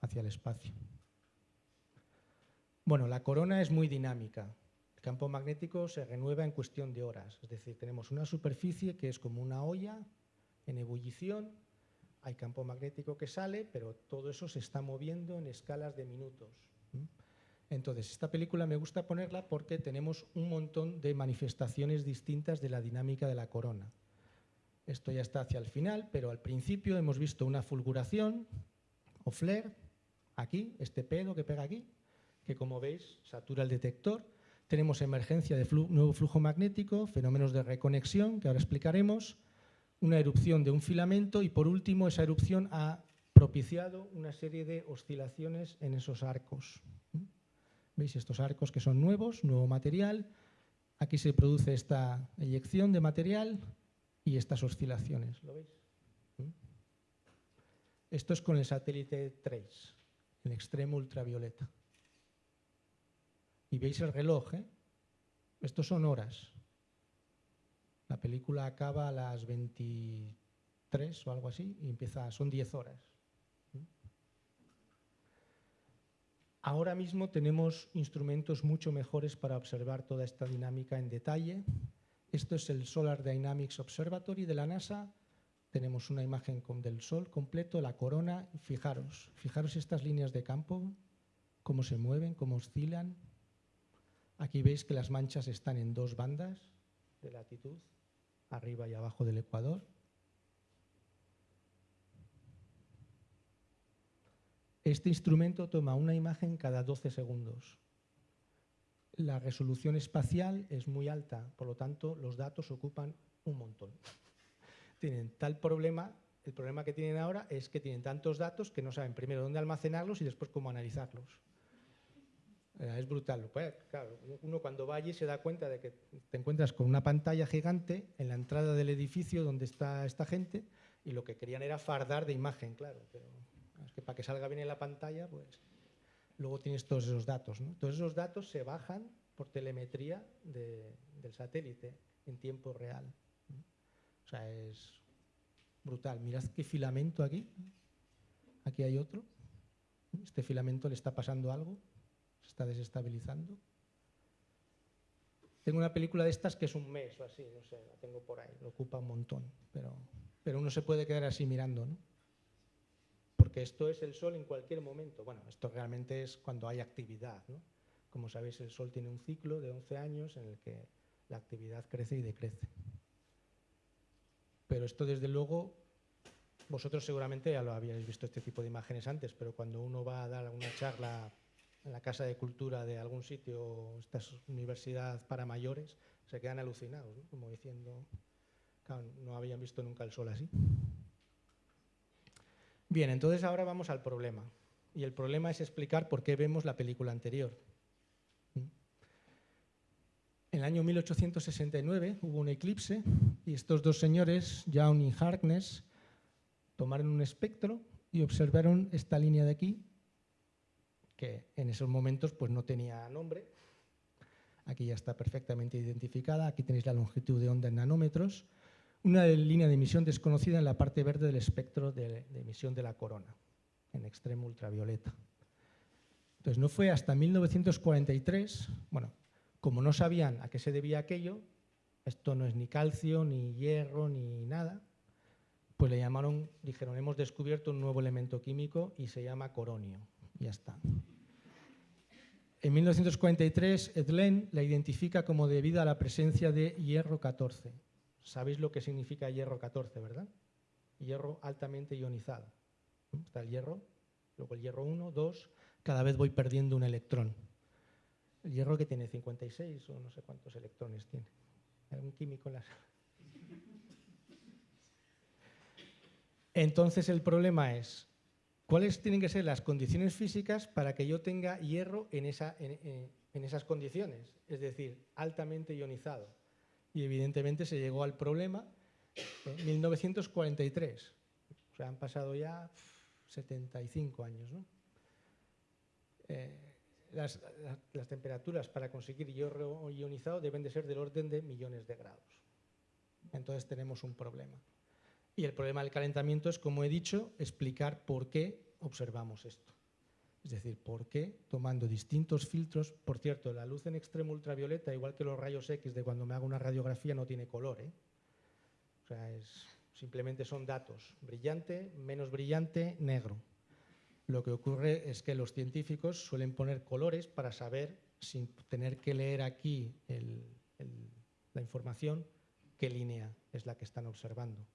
hacia el espacio. Bueno, la corona es muy dinámica. El campo magnético se renueva en cuestión de horas. Es decir, tenemos una superficie que es como una olla en ebullición, hay campo magnético que sale, pero todo eso se está moviendo en escalas de minutos. Entonces, esta película me gusta ponerla porque tenemos un montón de manifestaciones distintas de la dinámica de la corona. Esto ya está hacia el final, pero al principio hemos visto una fulguración o flare, aquí, este pedo que pega aquí, que como veis satura el detector. Tenemos emergencia de nuevo flujo magnético, fenómenos de reconexión, que ahora explicaremos, una erupción de un filamento y por último esa erupción ha propiciado una serie de oscilaciones en esos arcos. ¿Veis estos arcos que son nuevos, nuevo material? Aquí se produce esta eyección de material y estas oscilaciones. ¿Lo veis? ¿Mm? Esto es con el satélite TRACE, el extremo ultravioleta. Y veis el reloj, ¿eh? Estos son horas. La película acaba a las 23 o algo así y empieza, son 10 horas. Ahora mismo tenemos instrumentos mucho mejores para observar toda esta dinámica en detalle. Esto es el Solar Dynamics Observatory de la NASA. Tenemos una imagen del Sol completo, la corona. Fijaros, fijaros estas líneas de campo, cómo se mueven, cómo oscilan. Aquí veis que las manchas están en dos bandas de latitud arriba y abajo del ecuador. Este instrumento toma una imagen cada 12 segundos. La resolución espacial es muy alta, por lo tanto los datos ocupan un montón. [LAUGHS] tienen tal problema, el problema que tienen ahora es que tienen tantos datos que no saben primero dónde almacenarlos y después cómo analizarlos. Eh, es brutal. Pues, claro, uno cuando va allí se da cuenta de que te encuentras con una pantalla gigante en la entrada del edificio donde está esta gente y lo que querían era fardar de imagen, claro. Pero es que para que salga bien en la pantalla, pues luego tienes todos esos datos. Todos esos datos se bajan por telemetría del satélite en tiempo real. O sea, es brutal. Mirad qué filamento aquí. Aquí hay otro. Este filamento le está pasando algo se está desestabilizando. Tengo una película de estas que es un mes o así, no sé, la tengo por ahí, lo ocupa un montón, pero, pero uno se puede quedar así mirando, ¿no? Porque esto es el Sol en cualquier momento. Bueno, esto realmente es cuando hay actividad, ¿no? Como sabéis, el Sol tiene un ciclo de 11 años en el que la actividad crece y decrece. Pero esto, desde luego, vosotros seguramente ya lo habíais visto este tipo de imágenes antes, pero cuando uno va a dar una charla en la Casa de Cultura de algún sitio, esta universidad para mayores, se quedan alucinados, como diciendo, no habían visto nunca el sol así. Bien, entonces ahora vamos al problema. Y el problema es explicar por qué vemos la película anterior. En el año 1869 hubo un eclipse y estos dos señores, Young y Harkness, tomaron un espectro y observaron esta línea de aquí que en esos momentos pues, no tenía nombre. Aquí ya está perfectamente identificada. Aquí tenéis la longitud de onda en nanómetros. Una línea de emisión desconocida en la parte verde del espectro de, emisión de la corona, en extremo ultravioleta. Entonces no fue hasta 1943, bueno, como no sabían a qué se debía aquello, esto no es ni calcio, ni hierro, ni nada, pues le llamaron, dijeron, hemos descubierto un nuevo elemento químico y se llama coronio. Ya está. En 1943, Edlen la identifica como debida a la presencia de hierro 14. Sabéis lo que significa hierro 14, ¿verdad? Hierro altamente ionizado. Está el hierro, luego el hierro 1, 2, cada vez voy perdiendo un electrón. El hierro que tiene 56 o no sé cuántos electrones tiene. Un químico en la Entonces el problema es, ¿Cuáles tienen que ser las condiciones físicas para que yo tenga hierro en, esas condiciones? Es decir, altamente ionizado. Y evidentemente se llegó al problema en 1943. O sea, han pasado ya 75 años. Eh, las, temperaturas para conseguir hierro ionizado deben de ser del orden de millones de grados. Entonces tenemos un problema. Y el problema del calentamiento es, como he dicho, explicar por qué observamos esto. Es decir, por qué tomando distintos filtros, por cierto, la luz en extremo ultravioleta, igual que los rayos X de cuando me hago una radiografía, no tiene color. ¿eh? O sea, simplemente son datos, brillante, menos brillante, negro. Lo que ocurre es que los científicos suelen poner colores para saber, sin tener que leer aquí la información, qué línea es la que están observando.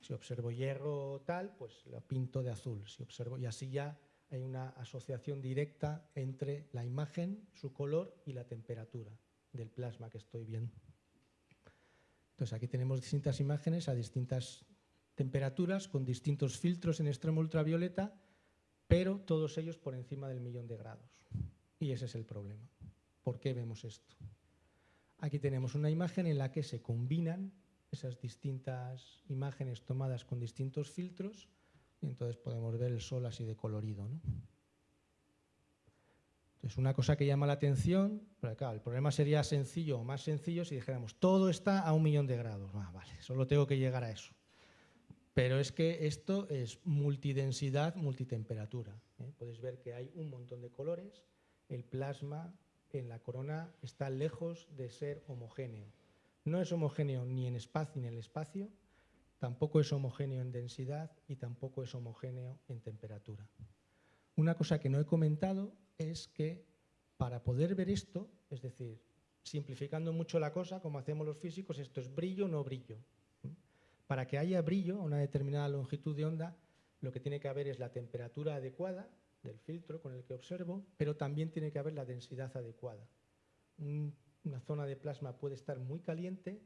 Si observo hierro tal, pues lo pinto de azul. Si observo, y así ya hay una asociación directa entre la imagen, su color y la temperatura del plasma que estoy viendo. Entonces aquí tenemos distintas imágenes a distintas temperaturas con distintos filtros en extremo ultravioleta, pero todos ellos por encima del millón de grados. Y ese es el problema. ¿Por qué vemos esto? Aquí tenemos una imagen en la que se combinan esas distintas imágenes tomadas con distintos filtros y entonces podemos ver el sol así de colorido. ¿no? Entonces, una cosa que llama la atención, pero claro, el problema sería sencillo o más sencillo si dijéramos todo está a un millón de grados. Ah, vale, solo tengo que llegar a eso. Pero es que esto es multidensidad, multitemperatura. ¿eh? Podéis ver que hay un montón de colores. El plasma en la corona está lejos de ser homogéneo. No es homogéneo ni en espacio ni en el espacio, tampoco es homogéneo en densidad y tampoco es homogéneo en temperatura. Una cosa que no he comentado es que para poder ver esto, es decir, simplificando mucho la cosa, como hacemos los físicos, esto es brillo no brillo. Para que haya brillo a una determinada longitud de onda, lo que tiene que haber es la temperatura adecuada del filtro con el que observo, pero también tiene que haber la densidad adecuada. una zona de plasma puede estar muy caliente,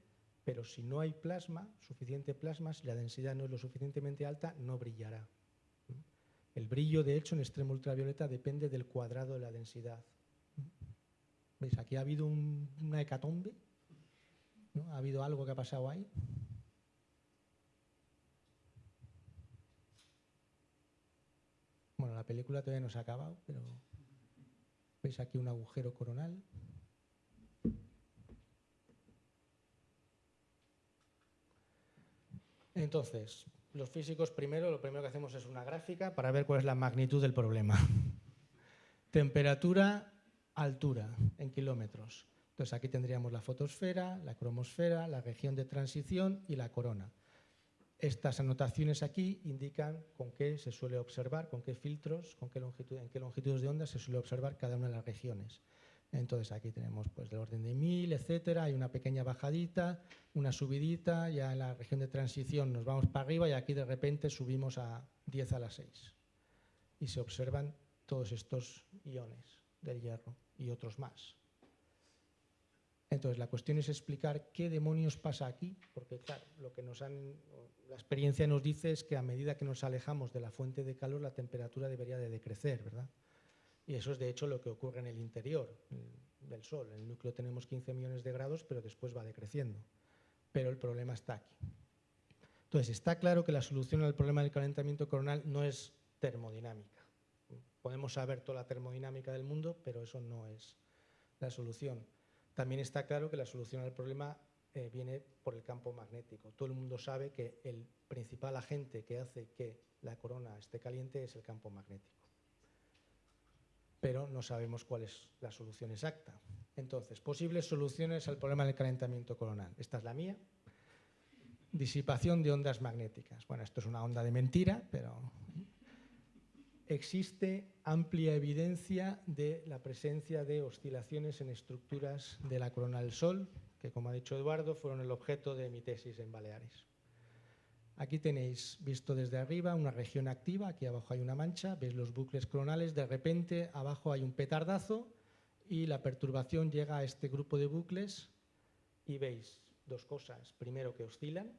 pero si no hay plasma, suficiente plasma, si la densidad no es lo suficientemente alta, no brillará. El brillo, de hecho, en extremo ultravioleta depende del cuadrado de la densidad. ¿Veis? Aquí ha habido una hecatombe, ha habido algo que ha pasado ahí. Bueno, la película todavía no se ha acabado, pero veis aquí un agujero coronal. Entonces, los físicos primero, lo primero que hacemos es una gráfica para ver cuál es la magnitud del problema. [LAUGHS] Temperatura, altura en kilómetros. Entonces aquí tendríamos la fotosfera, la cromosfera, la región de transición y la corona. Estas anotaciones aquí indican con qué se suele observar, con qué filtros, con qué longitud, en qué longitudes de onda se suele observar cada una de las regiones. Entonces aquí tenemos pues del orden de 1000, etcétera, hay una pequeña bajadita, una subidita, ya en la región de transición nos vamos para arriba y aquí de repente subimos a 10 a la 6. Y se observan todos estos iones del hierro y otros más. Entonces, la cuestión es explicar qué demonios pasa aquí, porque claro, lo que nos han, la experiencia nos dice es que a medida que nos alejamos de la fuente de calor, la temperatura debería de decrecer, ¿verdad? Y eso es de hecho lo que ocurre en el interior del Sol. En el núcleo tenemos 15 millones de grados, pero después va decreciendo. Pero el problema está aquí. Entonces, está claro que la solución al problema del calentamiento coronal no es termodinámica. Podemos saber toda la termodinámica del mundo, pero eso no es la solución. También está claro que la solución al problema eh, viene por el campo magnético. Todo el mundo sabe que el principal agente que hace que la corona esté caliente es el campo magnético. Pero no sabemos cuál es la solución exacta. Entonces, posibles soluciones al problema del calentamiento coronal. Esta es la mía. Disipación de ondas magnéticas. Bueno, esto es una onda de mentira, pero existe amplia evidencia de la presencia de oscilaciones en estructuras de la corona del Sol, que como ha dicho Eduardo, fueron el objeto de mi tesis en Baleares. Aquí tenéis, visto desde arriba, una región activa, aquí abajo hay una mancha, veis los bucles coronales, de repente abajo hay un petardazo y la perturbación llega a este grupo de bucles y veis dos cosas. Primero que oscilan,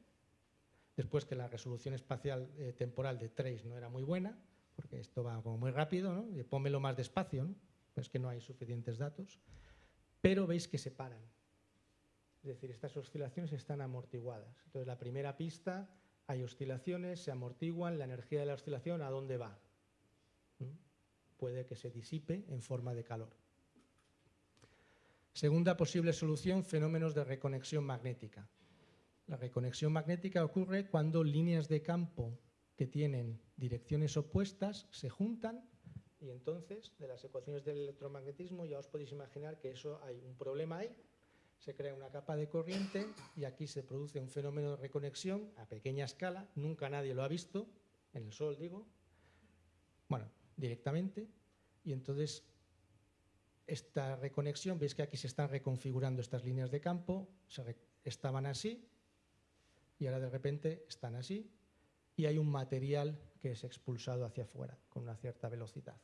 después que la resolución espacial eh, temporal de Trace no era muy buena, porque esto va como muy rápido, ¿no? Y pónmelo más despacio, ¿no? es que no hay suficientes datos, pero veis que se paran. Es decir, estas oscilaciones están amortiguadas. Entonces, la primera pista, hay oscilaciones, se amortiguan, la energía de la oscilación, ¿a dónde va? ¿Mm? Puede que se disipe en forma de calor. Segunda posible solución, fenómenos de reconexión magnética. La reconexión magnética ocurre cuando líneas de campo que tienen direcciones opuestas se juntan y entonces de las ecuaciones del electromagnetismo ya os podéis imaginar que eso hay un problema ahí, se crea una capa de corriente y aquí se produce un fenómeno de reconexión a pequeña escala, nunca nadie lo ha visto, en el Sol digo, bueno, directamente, y entonces esta reconexión, veis que aquí se están reconfigurando estas líneas de campo, estaban así y ahora de repente están así y hay un material que es expulsado hacia afuera con una cierta velocidad.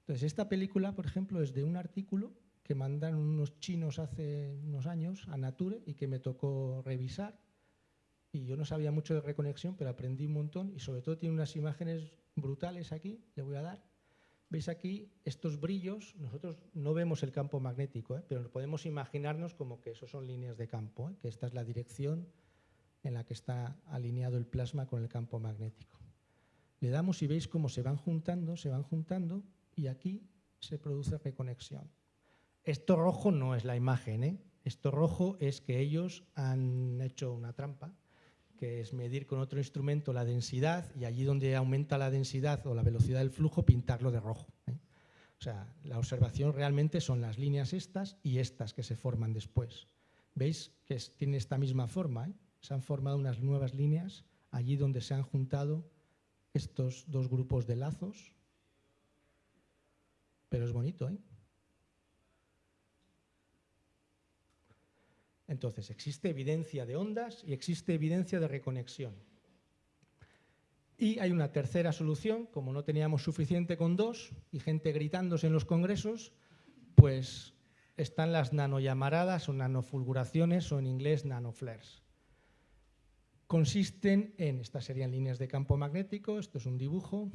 Entonces, esta película, por ejemplo, es de un artículo que mandaron unos chinos hace unos años a Nature y que me tocó revisar. Y yo no sabía mucho de reconexión, pero aprendí un montón y sobre todo tiene unas imágenes brutales aquí, le voy a dar. Veis aquí estos brillos, nosotros no vemos el campo magnético, ¿eh? pero podemos imaginarnos como que eso son líneas de campo, ¿eh? que esta es la dirección en la que está alineado el plasma con el campo magnético. Le damos y veis cómo se van juntando, se van juntando y aquí se produce reconexión. Esto rojo no es la imagen, ¿eh? esto rojo es que ellos han hecho una trampa, que es medir con otro instrumento la densidad y allí donde aumenta la densidad o la velocidad del flujo pintarlo de rojo. ¿eh? O sea, la observación realmente son las líneas estas y estas que se forman después. ¿Veis que tiene esta misma forma? ¿eh? se han formado unas nuevas líneas allí donde se han juntado estos dos grupos de lazos. Pero es bonito, ¿eh? Entonces, existe evidencia de ondas y existe evidencia de reconexión. Y hay una tercera solución, como no teníamos suficiente con dos y gente gritándose en los congresos, pues están las nanollamaradas o nanofulguraciones o en inglés nanoflares consisten en, estas serían líneas de campo magnético, esto es un dibujo,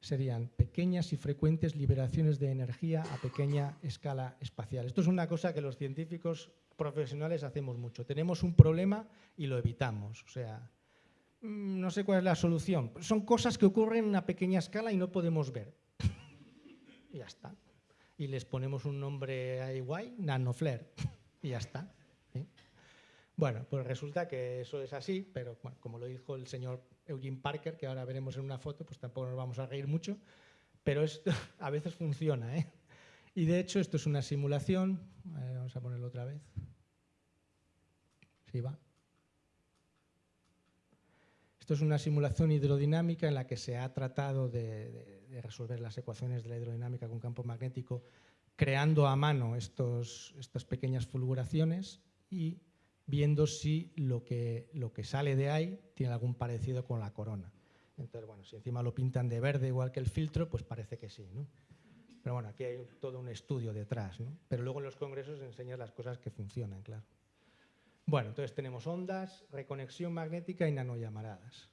serían pequeñas y frecuentes liberaciones de energía a pequeña escala espacial. Esto es una cosa que los científicos profesionales hacemos mucho. Tenemos un problema y lo evitamos. O sea, mm, no sé cuál es la solución. Son cosas que ocurren en una pequeña escala y no podemos ver. [LAUGHS] y ya está. Y les ponemos un nombre ahí guay, nanoflare. [LAUGHS] y ya está. Bueno, pues resulta que eso es así, pero como lo dijo el señor Eugene Parker, que ahora veremos en una foto, pues tampoco nos vamos a reír mucho, pero esto [LAUGHS] a veces funciona. ¿eh? Y de hecho esto es una simulación, vamos a ponerlo otra vez. Sí, va. Esto es una simulación hidrodinámica en la que se ha tratado de, resolver las ecuaciones de la hidrodinámica con campo magnético creando a mano estas pequeñas fulguraciones y viendo si lo que, lo que sale de ahí tiene algún parecido con la corona. Entonces, bueno, si encima lo pintan de verde igual que el filtro, pues parece que sí, ¿no? Pero bueno, aquí hay todo un estudio detrás, ¿no? Pero luego en los congresos enseñan las cosas que funcionan, claro. Bueno, entonces tenemos ondas, reconexión magnética y nanollamaradas.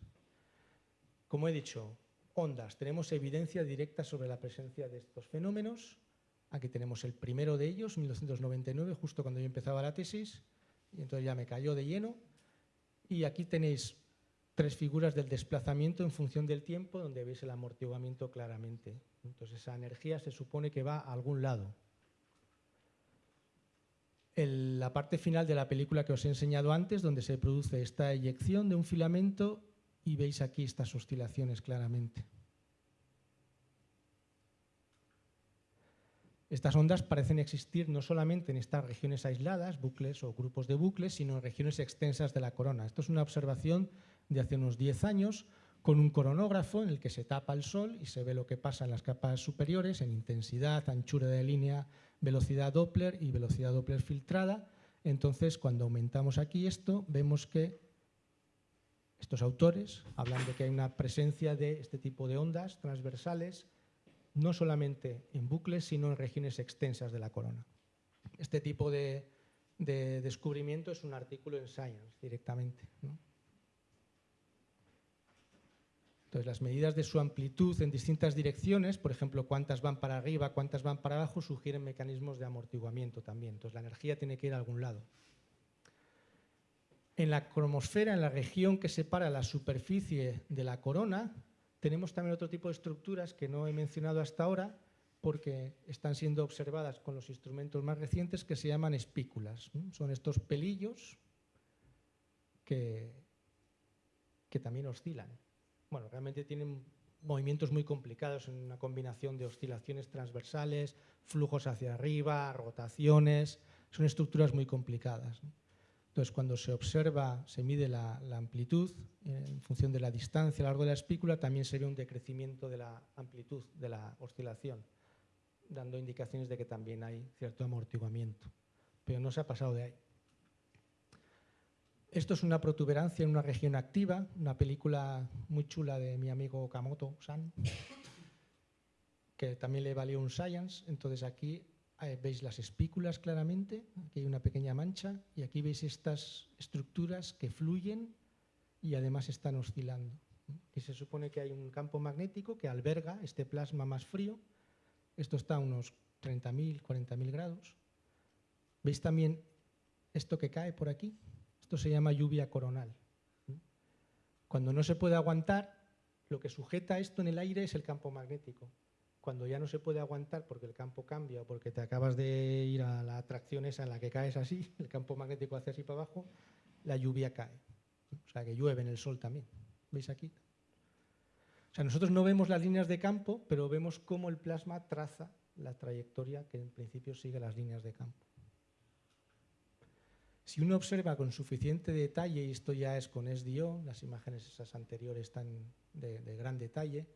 Como he dicho, ondas, tenemos evidencia directa sobre la presencia de estos fenómenos. Aquí tenemos el primero de ellos, 1999, justo cuando yo empezaba la tesis, y entonces ya me cayó de lleno. Y aquí tenéis tres figuras del desplazamiento en función del tiempo, donde veis el amortiguamiento claramente. Entonces esa energía se supone que va a algún lado. la parte final de la película que os he enseñado antes, donde se produce esta eyección de un filamento y veis aquí estas oscilaciones claramente. Estas ondas parecen existir no solamente en estas regiones aisladas, bucles o grupos de bucles, sino en regiones extensas de la corona. Esto es una observación de hace unos 10 años con un coronógrafo en el que se tapa el Sol y se ve lo que pasa en las capas superiores, en intensidad, anchura de línea, velocidad Doppler y velocidad Doppler filtrada. Entonces, cuando aumentamos aquí esto, vemos que estos autores hablan de que hay una presencia de este tipo de ondas transversales no solamente en bucles, sino en regiones extensas de la corona. Este tipo de, descubrimiento es un artículo en Science directamente. Entonces, las medidas de su amplitud en distintas direcciones, por ejemplo, cuántas van para arriba, cuántas van para abajo, sugieren mecanismos de amortiguamiento también. Entonces, la energía tiene que ir a algún lado. En la cromosfera, en la región que separa la superficie de la corona, tenemos también otro tipo de estructuras que no he mencionado hasta ahora porque están siendo observadas con los instrumentos más recientes que se llaman espículas. Son estos pelillos que, también oscilan. Bueno, realmente tienen movimientos muy complicados en una combinación de oscilaciones transversales, flujos hacia arriba, rotaciones, son estructuras muy complicadas. Entonces, cuando se observa, se mide la, amplitud eh, en función de la distancia a lo largo de la espícula, también se ve un decrecimiento de la amplitud de la oscilación, dando indicaciones de que también hay cierto amortiguamiento. Pero no se ha pasado de ahí. Esto es una protuberancia en una región activa, una película muy chula de mi amigo Kamoto-san, que también le valió un Science. Entonces aquí veis las espículas claramente, aquí hay una pequeña mancha, y aquí veis estas estructuras que fluyen y además están oscilando. Y se supone que hay un campo magnético que alberga este plasma más frío. Esto está a unos 30.000, 40.000 grados. ¿Veis también esto que cae por aquí? Esto se llama lluvia coronal. Cuando no se puede aguantar, lo que sujeta esto en el aire es el campo magnético. Cuando ya no se puede aguantar porque el campo cambia o porque te acabas de ir a la atracción esa en la que caes así, [LAUGHS] el campo magnético hace así para abajo, la lluvia cae. O sea que llueve en el sol también. ¿Veis aquí? O sea, nosotros no vemos las líneas de campo, pero vemos cómo el plasma traza la trayectoria que en principio sigue las líneas de campo. Si uno observa con suficiente detalle, y esto ya es con SDO, las imágenes esas anteriores están de, de gran detalle,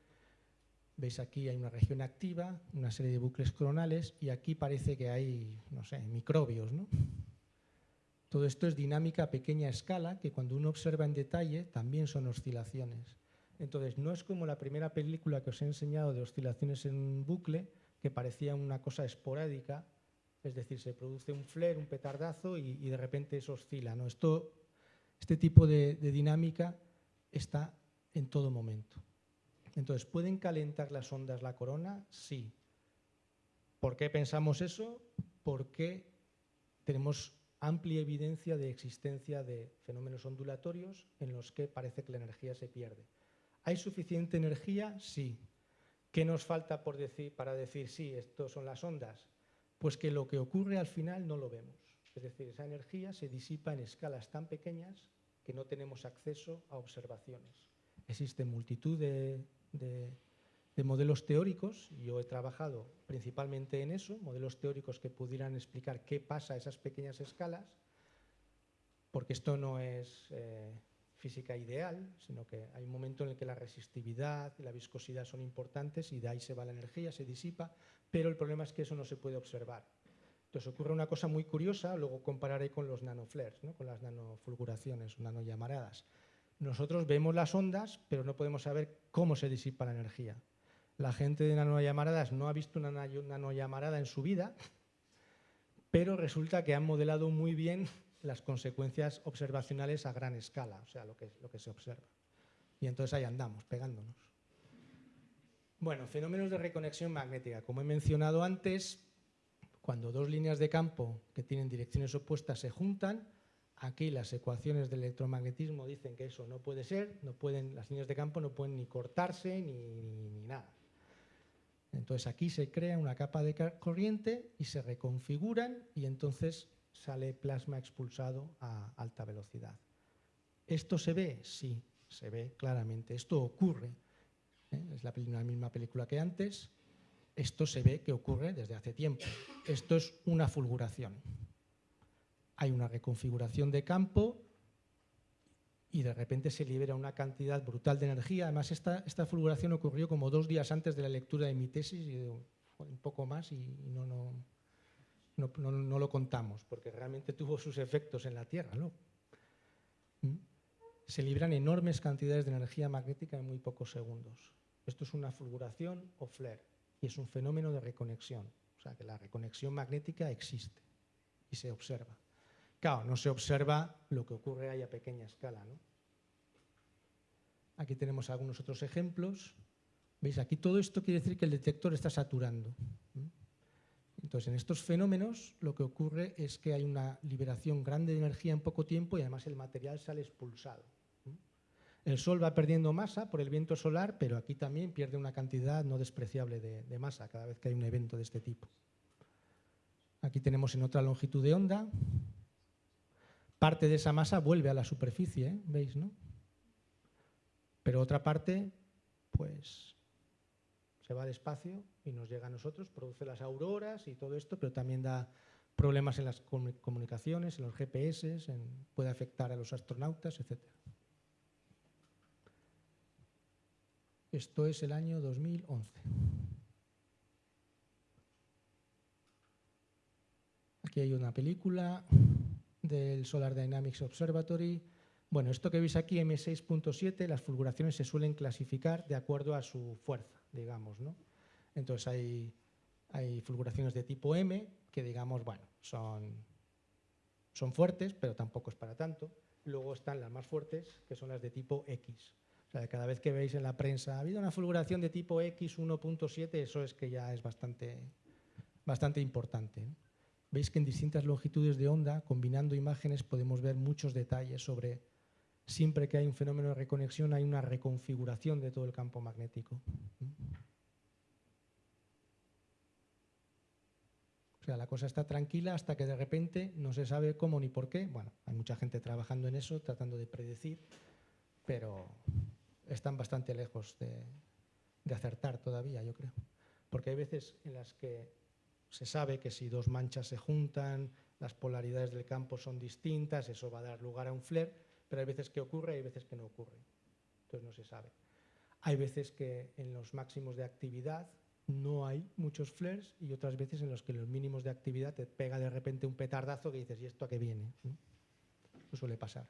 veis aquí hay una región activa, una serie de bucles coronales, y aquí parece que hay, no sé, microbios, ¿no? Todo esto es dinámica a pequeña escala, que cuando uno observa en detalle también son oscilaciones. Entonces, no es como la primera película que os he enseñado de oscilaciones en un bucle, que parecía una cosa esporádica, es decir, se produce un flare, un petardazo y, de repente eso oscila. ¿no? Esto, este tipo de dinámica está en todo momento. Entonces, ¿pueden calentar las ondas la corona? Sí. ¿Por qué pensamos eso? Porque tenemos amplia evidencia de existencia de fenómenos ondulatorios en los que parece que la energía se pierde. ¿Hay suficiente energía? Sí. ¿Qué nos falta por decir, para decir sí, esto son las ondas? Pues que lo que ocurre al final no lo vemos. Es decir, esa energía se disipa en escalas tan pequeñas que no tenemos acceso a observaciones. Existen multitud de, de de modelos teóricos, yo he trabajado principalmente en eso, modelos teóricos que pudieran explicar qué pasa a esas pequeñas escalas, porque esto no es eh, física ideal, sino que hay un momento en el que la resistividad y la viscosidad son importantes y de ahí se va la energía, se disipa, pero el problema es que eso no se puede observar. Entonces ocurre una cosa muy curiosa, luego compararé con los nanoflares, ¿no? con las nanofulguraciones, nanollamaradas. Nosotros vemos las ondas, pero no podemos saber cómo se disipa la energía. La gente de nanollamaradas no ha visto una nanollamarada en su vida, pero resulta que han modelado muy bien las consecuencias observacionales a gran escala, o sea, lo que, lo que se observa. Y entonces ahí andamos, pegándonos. Bueno, fenómenos de reconexión magnética. Como he mencionado antes, cuando dos líneas de campo que tienen direcciones opuestas se juntan, aquí las ecuaciones del electromagnetismo dicen que eso no puede ser, no pueden, las líneas de campo no pueden ni cortarse ni nada. Entonces aquí se crea una capa de corriente y se reconfiguran y entonces sale plasma expulsado a alta velocidad. ¿Esto se ve? Sí, se ve claramente. Esto ocurre. ¿eh? Es la, la misma película que antes. Esto se ve que ocurre desde hace tiempo. Esto es una fulguración. Hay una reconfiguración de campo y de repente se libera una cantidad brutal de energía. Además, esta, esta fulguración ocurrió como dos días antes de la lectura de mi tesis, y un poco más, y, no, no, no, lo contamos, porque realmente tuvo sus efectos en la Tierra. ¿no? ¿Mm? Se libran enormes cantidades de energía magnética en muy pocos segundos. Esto es una fulguración o flare, y es un fenómeno de reconexión. O sea, que la reconexión magnética existe y se observa. Claro, no se observa lo que ocurre ahí a pequeña escala. ¿no? Aquí tenemos algunos otros ejemplos. ¿Veis? Aquí todo esto quiere decir que el detector está saturando. Entonces, en estos fenómenos lo que ocurre es que hay una liberación grande de energía en poco tiempo y además el material sale expulsado. El Sol va perdiendo masa por el viento solar, pero aquí también pierde una cantidad no despreciable de, de masa cada vez que hay un evento de este tipo. Aquí tenemos en otra longitud de onda, parte de esa masa vuelve a la superficie, ¿eh? ¿veis? No? Pero otra parte, pues, se va al espacio y nos llega a nosotros, produce las auroras y todo esto, pero también da problemas en las comunicaciones, en los GPS, puede afectar a los astronautas, etc. Esto es el año 2011. Aquí hay una película del Solar Dynamics Observatory. Bueno, esto que veis aquí, M6.7, las fulguraciones se suelen clasificar de acuerdo a su fuerza, digamos. ¿no? Entonces hay, hay fulguraciones de tipo M, que digamos, bueno, son, son fuertes, pero tampoco es para tanto. Luego están las más fuertes, que son las de tipo X. O sea, cada vez que veis en la prensa, ha habido una fulguración de tipo X 1.7, eso es que ya es bastante, bastante importante. Veis que en distintas longitudes de onda, combinando imágenes, podemos ver muchos detalles sobre siempre que hay un fenómeno de reconexión hay una reconfiguración de todo el campo magnético. O sea, la cosa está tranquila hasta que de repente no se sabe cómo ni por qué. Bueno, hay mucha gente trabajando en eso, tratando de predecir, pero están bastante lejos de, acertar todavía, yo creo. Porque hay veces en las que se sabe que si dos manchas se juntan, las polaridades del campo son distintas, eso va a dar lugar a un flare, pero hay veces que ocurre y hay veces que no ocurre. Entonces no se sabe. Hay veces que en los máximos de actividad no hay muchos flares y otras veces en los que los mínimos de actividad te pega de repente un petardazo que dices, ¿y esto a qué viene? Eso suele pasar.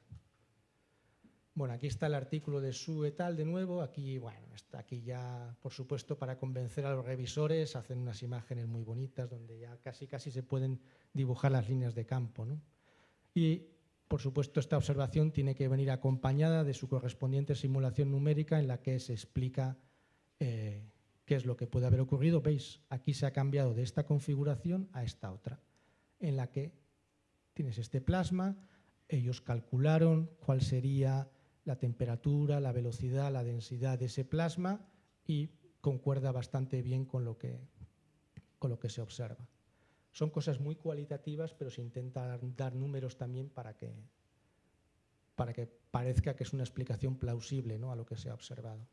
Bueno, aquí está el artículo de Su et al de nuevo. Aquí, bueno, está aquí ya, por supuesto, para convencer a los revisores, hacen unas imágenes muy bonitas donde ya casi casi se pueden dibujar las líneas de campo. Y, por supuesto, esta observación tiene que venir acompañada de su correspondiente simulación numérica en la que se explica eh, qué es lo que puede haber ocurrido. Veis, aquí se ha cambiado de esta configuración a esta otra, en la que tienes este plasma, ellos calcularon cuál sería la temperatura, la velocidad, la densidad de ese plasma y concuerda bastante bien con lo que, con lo que se observa. Son cosas muy cualitativas, pero se intenta dar números también para que, para que parezca que es una explicación plausible ¿no? a lo que se ha observado.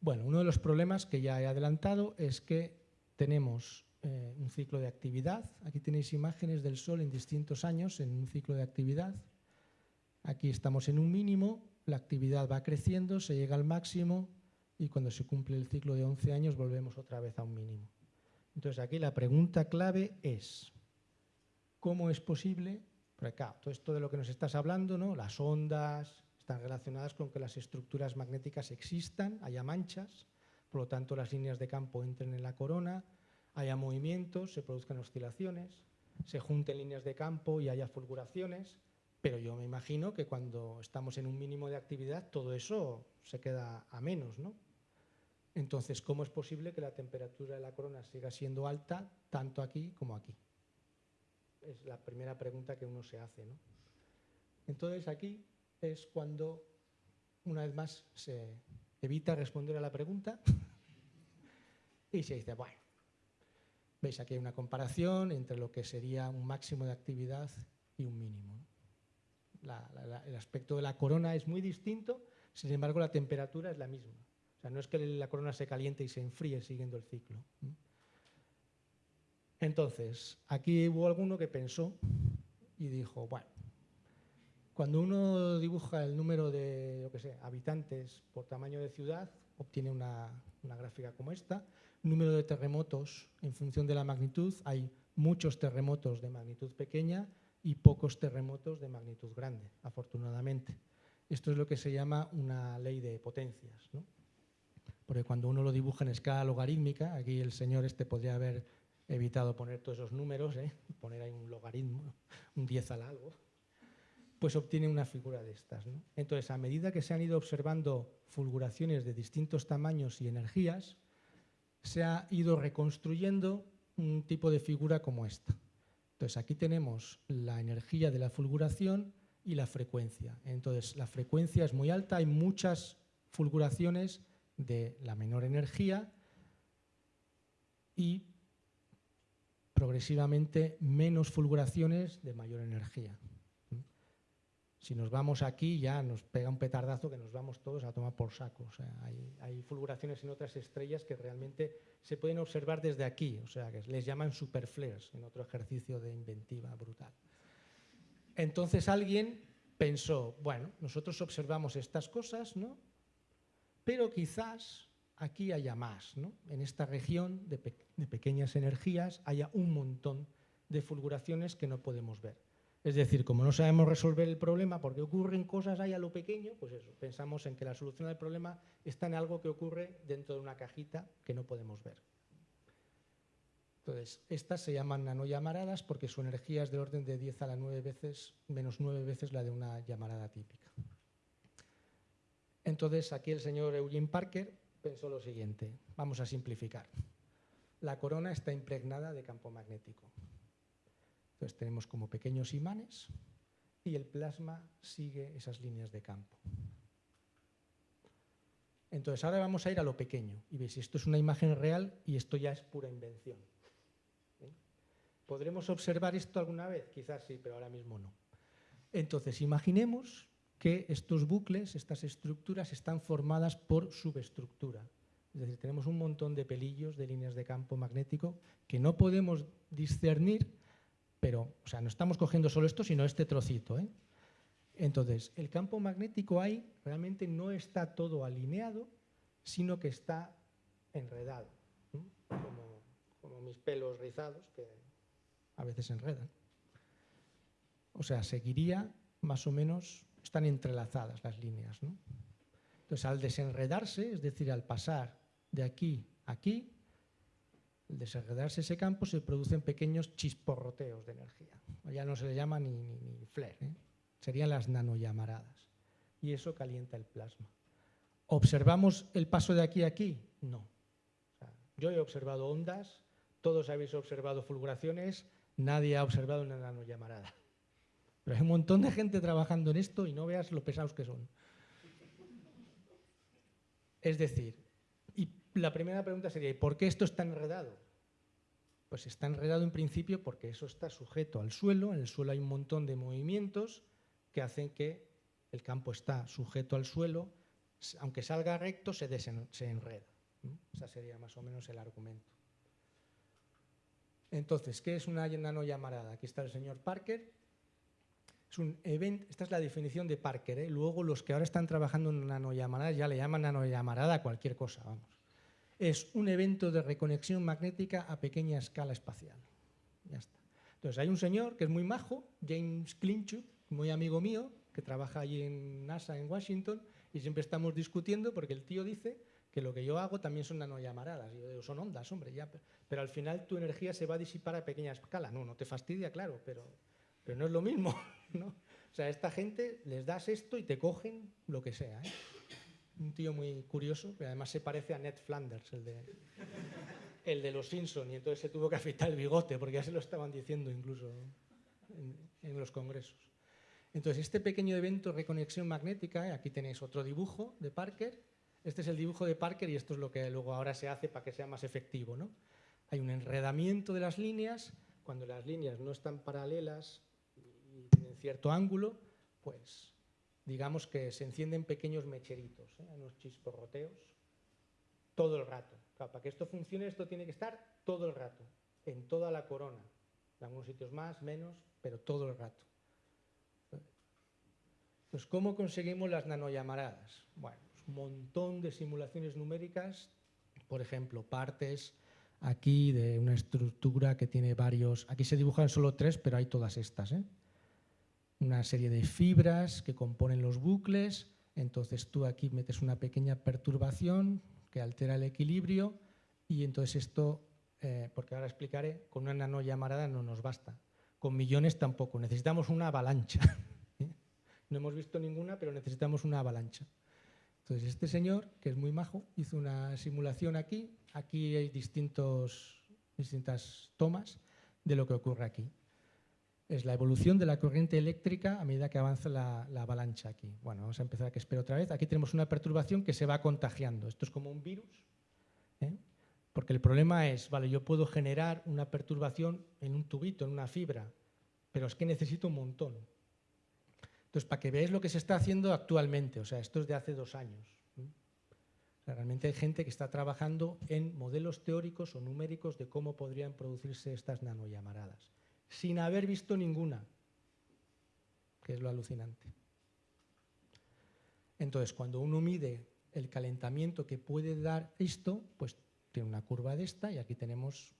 Bueno, uno de los problemas que ya he adelantado es que tenemos eh, un ciclo de actividad. Aquí tenéis imágenes del Sol en distintos años en un ciclo de actividad. Aquí estamos en un mínimo, la actividad va creciendo, se llega al máximo y cuando se cumple el ciclo de 11 años volvemos otra vez a un mínimo. Entonces aquí la pregunta clave es, ¿cómo es posible? Porque claro, todo esto de lo que nos estás hablando, ¿no? las ondas están relacionadas con que las estructuras magnéticas existan, haya manchas, por lo tanto las líneas de campo entren en la corona, haya movimientos, se produzcan oscilaciones, se junten líneas de campo y haya fulguraciones, pero yo me imagino que cuando estamos en un mínimo de actividad todo eso se queda a menos, ¿no? Entonces, ¿cómo es posible que la temperatura de la corona siga siendo alta tanto aquí como aquí? Es la primera pregunta que uno se hace, ¿no? Entonces, aquí es cuando, una vez más, se evita responder a la pregunta [LAUGHS] y se dice, bueno, veis aquí hay una comparación entre lo que sería un máximo de actividad y un mínimo. El aspecto de la corona es muy distinto, sin embargo la temperatura es la misma. O sea, no es que la corona se caliente y se enfríe siguiendo el ciclo. Entonces, aquí hubo alguno que pensó y dijo, bueno, cuando uno dibuja el número de yo que sé, habitantes por tamaño de ciudad, obtiene una, una gráfica como esta, número de terremotos en función de la magnitud, hay muchos terremotos de magnitud pequeña y pocos terremotos de magnitud grande, afortunadamente. Esto es lo que se llama una ley de potencias. ¿no? Porque cuando uno lo dibuja en escala logarítmica, aquí el señor este podría haber evitado poner todos esos números, ¿eh? [LAUGHS] poner ahí un logaritmo, un 10 al algo, pues obtiene una figura de estas. Entonces, a medida que se han ido observando fulguraciones de distintos tamaños y energías, se ha ido reconstruyendo un tipo de figura como esta. Entonces aquí tenemos la energía de la fulguración y la frecuencia. Entonces la frecuencia es muy alta, hay muchas fulguraciones de la menor energía y progresivamente menos fulguraciones de mayor energía. Si nos vamos aquí ya nos pega un petardazo que nos vamos todos a tomar por saco. hay, fulguraciones en otras estrellas que realmente se pueden observar desde aquí, o sea, que les llaman superflares en otro ejercicio de inventiva brutal. Entonces alguien pensó, bueno, nosotros observamos estas cosas, ¿no? Pero quizás aquí haya más, ¿no? En esta región de, de pequeñas energías haya un montón de fulguraciones que no podemos ver. Es decir, como no sabemos resolver el problema porque ocurren cosas ahí a lo pequeño, pues eso, pensamos en que la solución del problema está en algo que ocurre dentro de una cajita que no podemos ver. Entonces, estas se llaman nanollamaradas porque su energía es de orden de 10 a la 9 veces, menos 9 veces la de una llamarada típica. Entonces, aquí el señor Eugene Parker pensó lo siguiente, vamos a simplificar. La corona está impregnada de campo magnético. Entonces tenemos como pequeños imanes y el plasma sigue esas líneas de campo. Entonces ahora vamos a ir a lo pequeño y veis, esto es una imagen real y esto ya es pura invención. ¿Eh? ¿Podremos observar esto alguna vez? Quizás sí, pero ahora mismo no. Entonces imaginemos que estos bucles, estas estructuras, están formadas por subestructura. Es decir, tenemos un montón de pelillos de líneas de campo magnético que no podemos discernir pero o sea, no estamos cogiendo solo esto, sino este trocito. ¿eh? Entonces, el campo magnético ahí realmente no está todo alineado, sino que está enredado, como, mis pelos rizados, que a veces enredan. O sea, seguiría más o menos, están entrelazadas las líneas. ¿no? Entonces, al desenredarse, es decir, al pasar de aquí a aquí, al desenredarse ese campo se producen pequeños chisporroteos de energía. Ya no se le llama ni, ni, flare, ¿eh? serían las nanollamaradas. Y eso calienta el plasma. ¿Observamos el paso de aquí a aquí? No. yo he observado ondas, todos habéis observado fulguraciones, nadie ha observado una nanollamarada. Pero hay un montón de gente trabajando en esto y no veas lo pesados que son. Es decir, la primera pregunta sería, ¿y por qué esto está enredado? Pues está enredado en principio porque eso está sujeto al suelo, en el suelo hay un montón de movimientos que hacen que el campo está sujeto al suelo, aunque salga recto se, se enreda. Ese sería más o menos el argumento. Entonces, ¿qué es una nanollamarada? Aquí está el señor Parker. Es un event, esta es la definición de Parker. ¿eh? Luego los que ahora están trabajando en nanollamaradas ya le llaman nanollamarada a cualquier cosa, vamos es un evento de reconexión magnética a pequeña escala espacial. Ya está. Entonces hay un señor que es muy majo, James Klinchuk, muy amigo mío, que trabaja allí en NASA en Washington, y siempre estamos discutiendo porque el tío dice que lo que yo hago también son nanollamaradas. Y yo digo, son ondas, hombre, ya, pero al final tu energía se va a disipar a pequeña escala. No, no te fastidia, claro, pero, pero no es lo mismo. [LAUGHS] ¿no? O sea, a esta gente les das esto y te cogen lo que sea. ¿eh? Un tío muy curioso, que además se parece a Ned Flanders, el de, el de los Simpson, y entonces se tuvo que afeitar el bigote, porque ya se lo estaban diciendo incluso en, los congresos. Entonces, este pequeño evento reconexión magnética, ¿eh? aquí tenéis otro dibujo de Parker, este es el dibujo de Parker y esto es lo que luego ahora se hace para que sea más efectivo. ¿no? Hay un enredamiento de las líneas, cuando las líneas no están paralelas y tienen cierto ángulo, pues digamos que se encienden pequeños mecheritos, ¿eh? unos chisporroteos, todo el rato. para que esto funcione, esto tiene que estar todo el rato, en toda la corona. En algunos sitios más, menos, pero todo el rato. Entonces, ¿cómo conseguimos las nanollamaradas? Bueno, pues un montón de simulaciones numéricas, por ejemplo, partes aquí de una estructura que tiene varios... Aquí se dibujan solo tres, pero hay todas estas, ¿eh? Una serie de fibras que componen los bucles, entonces tú aquí metes una pequeña perturbación que altera el equilibrio y entonces esto, eh, porque ahora explicaré, con una nanollamarada no nos basta, con millones tampoco, necesitamos una avalancha. [LAUGHS] ¿eh? No hemos visto ninguna, pero necesitamos una avalancha. Entonces este señor, que es muy majo, hizo una simulación aquí, aquí hay distintos, distintas tomas de lo que ocurre aquí es la evolución de la corriente eléctrica a medida que avanza la, avalancha aquí. Bueno, vamos a empezar a que espero otra vez. Aquí tenemos una perturbación que se va contagiando. Esto es como un virus, ¿eh? porque el problema es, vale, yo puedo generar una perturbación en un tubito, en una fibra, pero es que necesito un montón. Entonces, para que veáis lo que se está haciendo actualmente, o sea, esto es de hace dos años. realmente hay gente que está trabajando en modelos teóricos o numéricos de cómo podrían producirse estas nanollamaradas sin haber visto ninguna, que es lo alucinante. Entonces, cuando uno mide el calentamiento que puede dar esto, pues tiene una curva de esta y aquí tenemos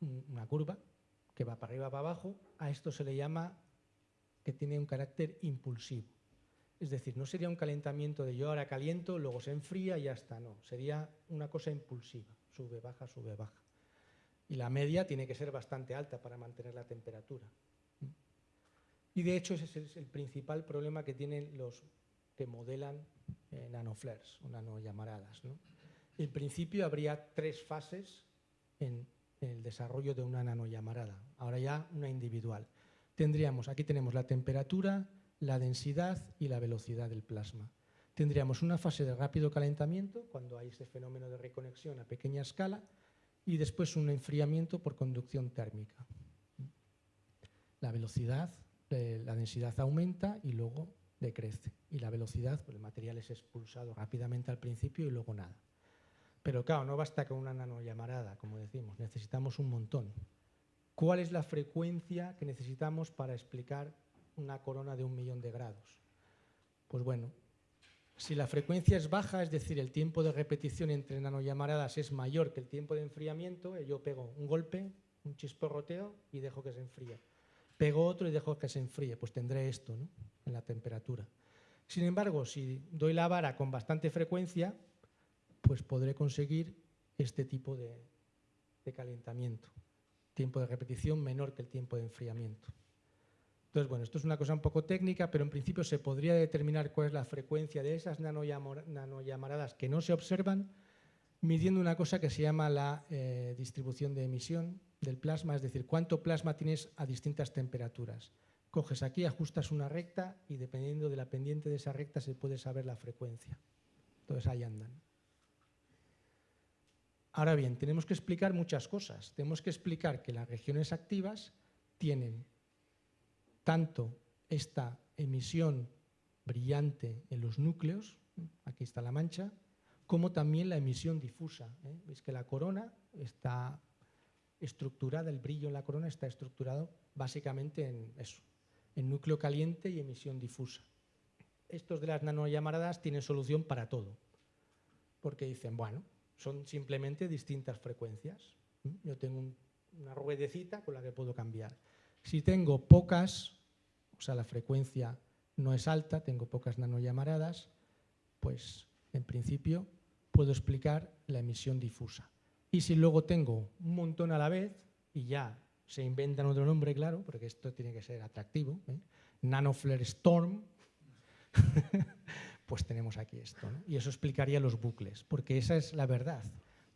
una curva que va para arriba, para abajo, a esto se le llama que tiene un carácter impulsivo. Es decir, no sería un calentamiento de yo ahora caliento, luego se enfría y ya está, no. Sería una cosa impulsiva, sube, baja, sube, baja. Y la media tiene que ser bastante alta para mantener la temperatura. Y de hecho ese es el principal problema que tienen los que modelan eh, nanoflares o nanollamaradas. ¿no? En principio habría tres fases en, el desarrollo de una nanollamarada, ahora ya una individual. Tendríamos, aquí tenemos la temperatura, la densidad y la velocidad del plasma. Tendríamos una fase de rápido calentamiento, cuando hay ese fenómeno de reconexión a pequeña escala, y después un enfriamiento por conducción térmica. La velocidad, eh, la densidad aumenta y luego decrece. Y la velocidad, pues el material es expulsado rápidamente al principio y luego nada. Pero claro, no basta con una nanollamarada, como decimos, necesitamos un montón. ¿Cuál es la frecuencia que necesitamos para explicar una corona de un millón de grados? Pues bueno, si la frecuencia es baja, es decir, el tiempo de repetición entre nanollamaradas es mayor que el tiempo de enfriamiento, eh, yo pego un golpe, un chisporroteo y dejo que se enfríe. Pego otro y dejo que se enfríe, pues tendré esto en la temperatura. Sin embargo, si doy la vara con bastante frecuencia, pues podré conseguir este tipo de, calentamiento. Tiempo de repetición menor que el tiempo de enfriamiento. Entonces, bueno, esto es una cosa un poco técnica, pero en principio se podría determinar cuál es la frecuencia de esas nanollamaradas que no se observan midiendo una cosa que se llama la eh, distribución de emisión del plasma, es decir, cuánto plasma tienes a distintas temperaturas. Coges aquí, ajustas una recta y dependiendo de la pendiente de esa recta se puede saber la frecuencia. Entonces ahí andan. Ahora bien, tenemos que explicar muchas cosas. Tenemos que explicar que las regiones activas tienen tanto esta emisión brillante en los núcleos, aquí está la mancha, como también la emisión difusa. ¿eh? Veis que la corona está estructurada, el brillo en la corona está estructurado básicamente en eso, en núcleo caliente y emisión difusa. Estos de las nanollamaradas tienen solución para todo, porque dicen, bueno, son simplemente distintas frecuencias. Yo tengo una ruedecita con la que puedo cambiar. Si tengo pocas, o sea, la frecuencia no es alta, tengo pocas nanollamaradas, pues en principio puedo explicar la emisión difusa. Y si luego tengo un montón a la vez, y ya se inventan otro nombre, claro, porque esto tiene que ser atractivo, ¿eh? nanoflare storm, [LAUGHS] pues tenemos aquí esto. Y eso explicaría los bucles, porque esa es la verdad.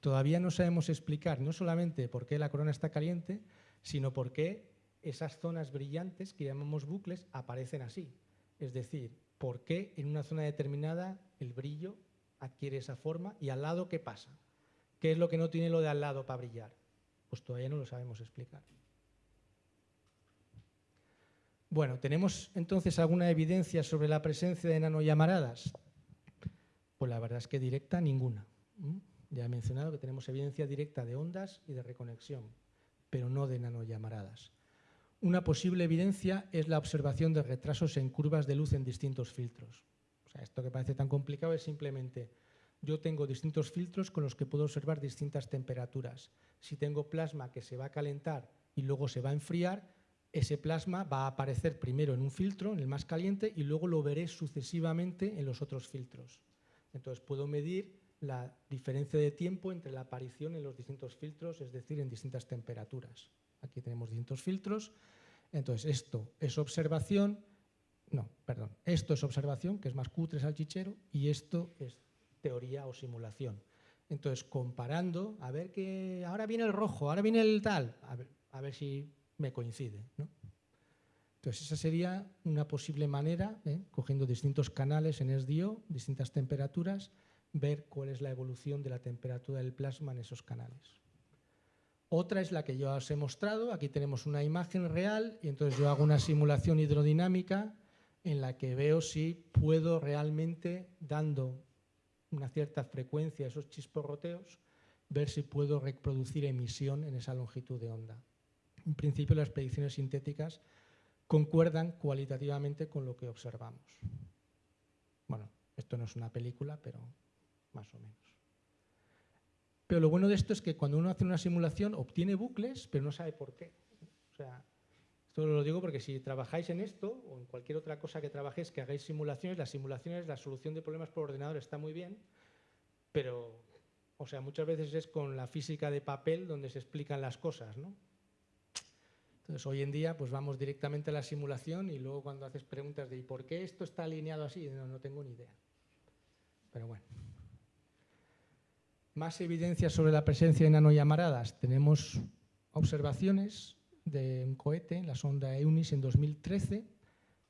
Todavía no sabemos explicar no solamente por qué la corona está caliente, sino por qué esas zonas brillantes que llamamos bucles aparecen así. Es decir, por qué en una zona determinada el brillo adquiere esa forma y al lado qué pasa. ¿Qué es lo que no tiene lo de al lado para brillar? Pues todavía no lo sabemos explicar. Bueno, ¿tenemos entonces alguna evidencia sobre la presencia de nanollamaradas? Pues la verdad es que directa, ninguna. Ya he mencionado que tenemos evidencia directa de ondas y de reconexión, pero no de nanollamaradas. Una posible evidencia es la observación de retrasos en curvas de luz en distintos filtros. O sea, esto que parece tan complicado es simplemente yo tengo distintos filtros con los que puedo observar distintas temperaturas. Si tengo plasma que se va a calentar y luego se va a enfriar, ese plasma va a aparecer primero en un filtro, en el más caliente, y luego lo veré sucesivamente en los otros filtros. Entonces puedo medir la diferencia de tiempo entre la aparición en los distintos filtros, es decir, en distintas temperaturas. Aquí tenemos distintos filtros. Entonces esto es observación, no, perdón, esto es observación, que es más cutre salchichero, y esto es teoría o simulación. Entonces, comparando, a ver que ahora viene el rojo, ahora viene el tal, a ver, a ver si me coincide. Entonces, esa sería una posible manera, ¿eh? cogiendo distintos canales en SDO, distintas temperaturas, ver cuál es la evolución de la temperatura del plasma en esos canales. Otra es la que yo os he mostrado. Aquí tenemos una imagen real y entonces yo hago una simulación hidrodinámica en la que veo si puedo realmente, dando una cierta frecuencia esos chisporroteos, ver si puedo reproducir emisión en esa longitud de onda. En principio, las predicciones sintéticas concuerdan cualitativamente con lo que observamos. Bueno, esto no es una película, pero más o menos. Pero lo bueno de esto es que cuando uno hace una simulación obtiene bucles, pero no sabe por qué. sea, esto lo digo porque si trabajáis en esto o en cualquier otra cosa que trabajéis, que hagáis simulaciones, las simulaciones, la solución de problemas por ordenador está muy bien, pero, o sea, muchas veces es con la física de papel donde se explican las cosas, ¿no? Entonces, hoy en día, pues vamos directamente a la simulación y luego cuando haces preguntas de ¿y por qué esto está alineado así? No, no tengo ni idea. Pero bueno. Más evidencias sobre la presencia de nanollamaradas. Tenemos observaciones de un cohete, la sonda EUNIS en 2013,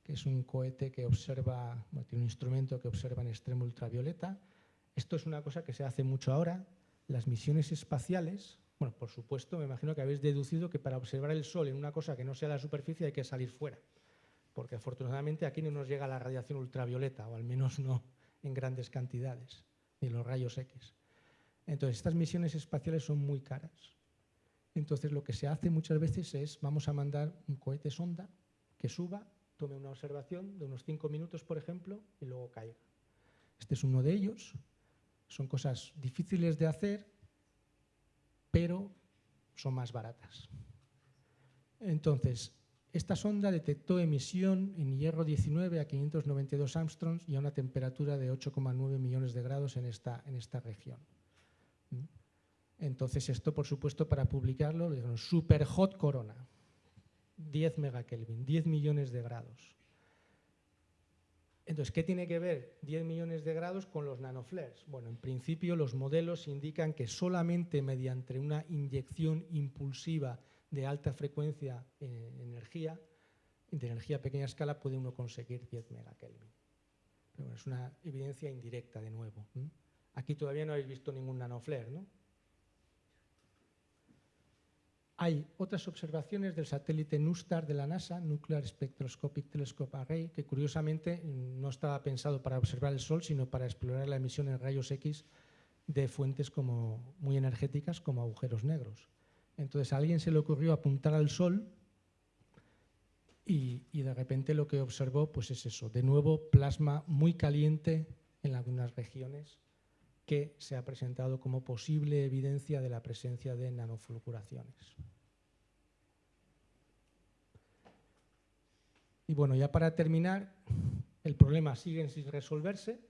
que es un cohete que observa, tiene un instrumento que observa en extremo ultravioleta. Esto es una cosa que se hace mucho ahora. Las misiones espaciales, bueno, por supuesto, me imagino que habéis deducido que para observar el Sol en una cosa que no sea la superficie hay que salir fuera, porque afortunadamente aquí no nos llega la radiación ultravioleta, o al menos no en grandes cantidades, ni los rayos X. Entonces, estas misiones espaciales son muy caras. Entonces, lo que se hace muchas veces es, vamos a mandar un cohete sonda que suba, tome una observación de unos cinco minutos, por ejemplo, y luego caiga. Este es uno de ellos. Son cosas difíciles de hacer, pero son más baratas. Entonces, esta sonda detectó emisión en hierro 19 a 592 Armstrongs y a una temperatura de 8,9 millones de grados en esta, en esta región. Entonces esto, por supuesto, para publicarlo, le dijeron super hot corona, 10 megakelvin, 10 millones de grados. Entonces, ¿qué tiene que ver 10 millones de grados con los nanoflares? Bueno, en principio los modelos indican que solamente mediante una inyección impulsiva de alta frecuencia en energía, de energía a pequeña escala, puede uno conseguir 10 megakelvin. Pero bueno, es una evidencia indirecta de nuevo. Aquí todavía no habéis visto ningún nanoflare, ¿no? Hay otras observaciones del satélite NuSTAR de la NASA, Nuclear Spectroscopic Telescope Array, que curiosamente no estaba pensado para observar el Sol, sino para explorar la emisión en rayos X de fuentes como, muy energéticas como agujeros negros. Entonces a alguien se le ocurrió apuntar al Sol y, de repente lo que observó pues es eso, de nuevo plasma muy caliente en algunas regiones que se ha presentado como posible evidencia de la presencia de nanoflucuraciones. Y bueno, ya para terminar, el problema sigue sin resolverse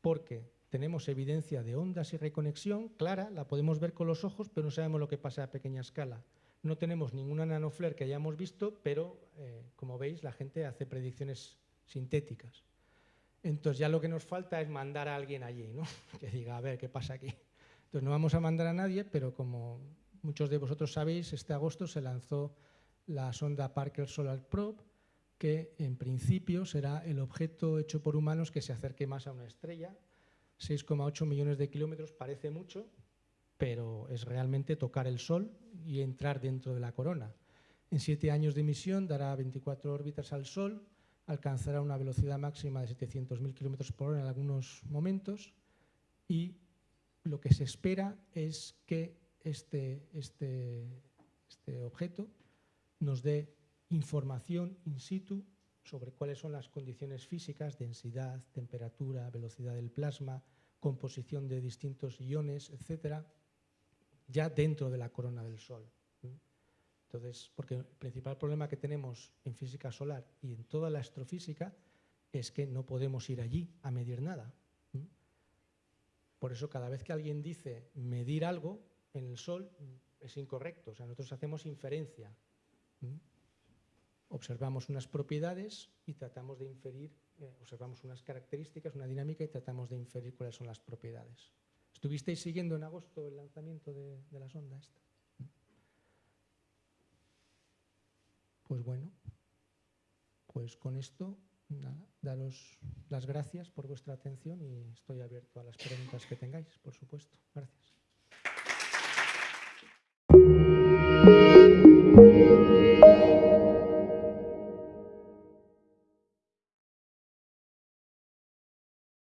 porque tenemos evidencia de ondas y reconexión clara, la podemos ver con los ojos, pero no sabemos lo que pasa a pequeña escala. No tenemos ninguna nanoflare que hayamos visto, pero eh, como veis la gente hace predicciones sintéticas. Entonces ya lo que nos falta es mandar a alguien allí, ¿no? [LAUGHS] que diga, a ver, ¿qué pasa aquí? Entonces no vamos a mandar a nadie, pero como muchos de vosotros sabéis, este agosto se lanzó la sonda Parker Solar Probe, que en principio será el objeto hecho por humanos que se acerque más a una estrella, 6,8 millones de kilómetros parece mucho, pero es realmente tocar el Sol y entrar dentro de la corona. En siete años de misión dará 24 órbitas al Sol, alcanzará una velocidad máxima de 700.000 kilómetros por hora en algunos momentos y lo que se espera es que este, este, este objeto nos dé información in situ sobre cuáles son las condiciones físicas, densidad, temperatura, velocidad del plasma, composición de distintos iones, etcétera, ya dentro de la corona del Sol. Entonces, porque el principal problema que tenemos en física solar y en toda la astrofísica es que no podemos ir allí a medir nada. Por eso cada vez que alguien dice medir algo en el Sol es incorrecto. O sea, nosotros hacemos inferencia observamos unas propiedades y tratamos de inferir, eh, observamos unas características, una dinámica y tratamos de inferir cuáles son las propiedades. ¿Estuvisteis siguiendo en agosto el lanzamiento de, la sonda esta? Pues bueno, pues con esto, nada, daros las gracias por vuestra atención y estoy abierto a las preguntas que tengáis, por supuesto. Gracias.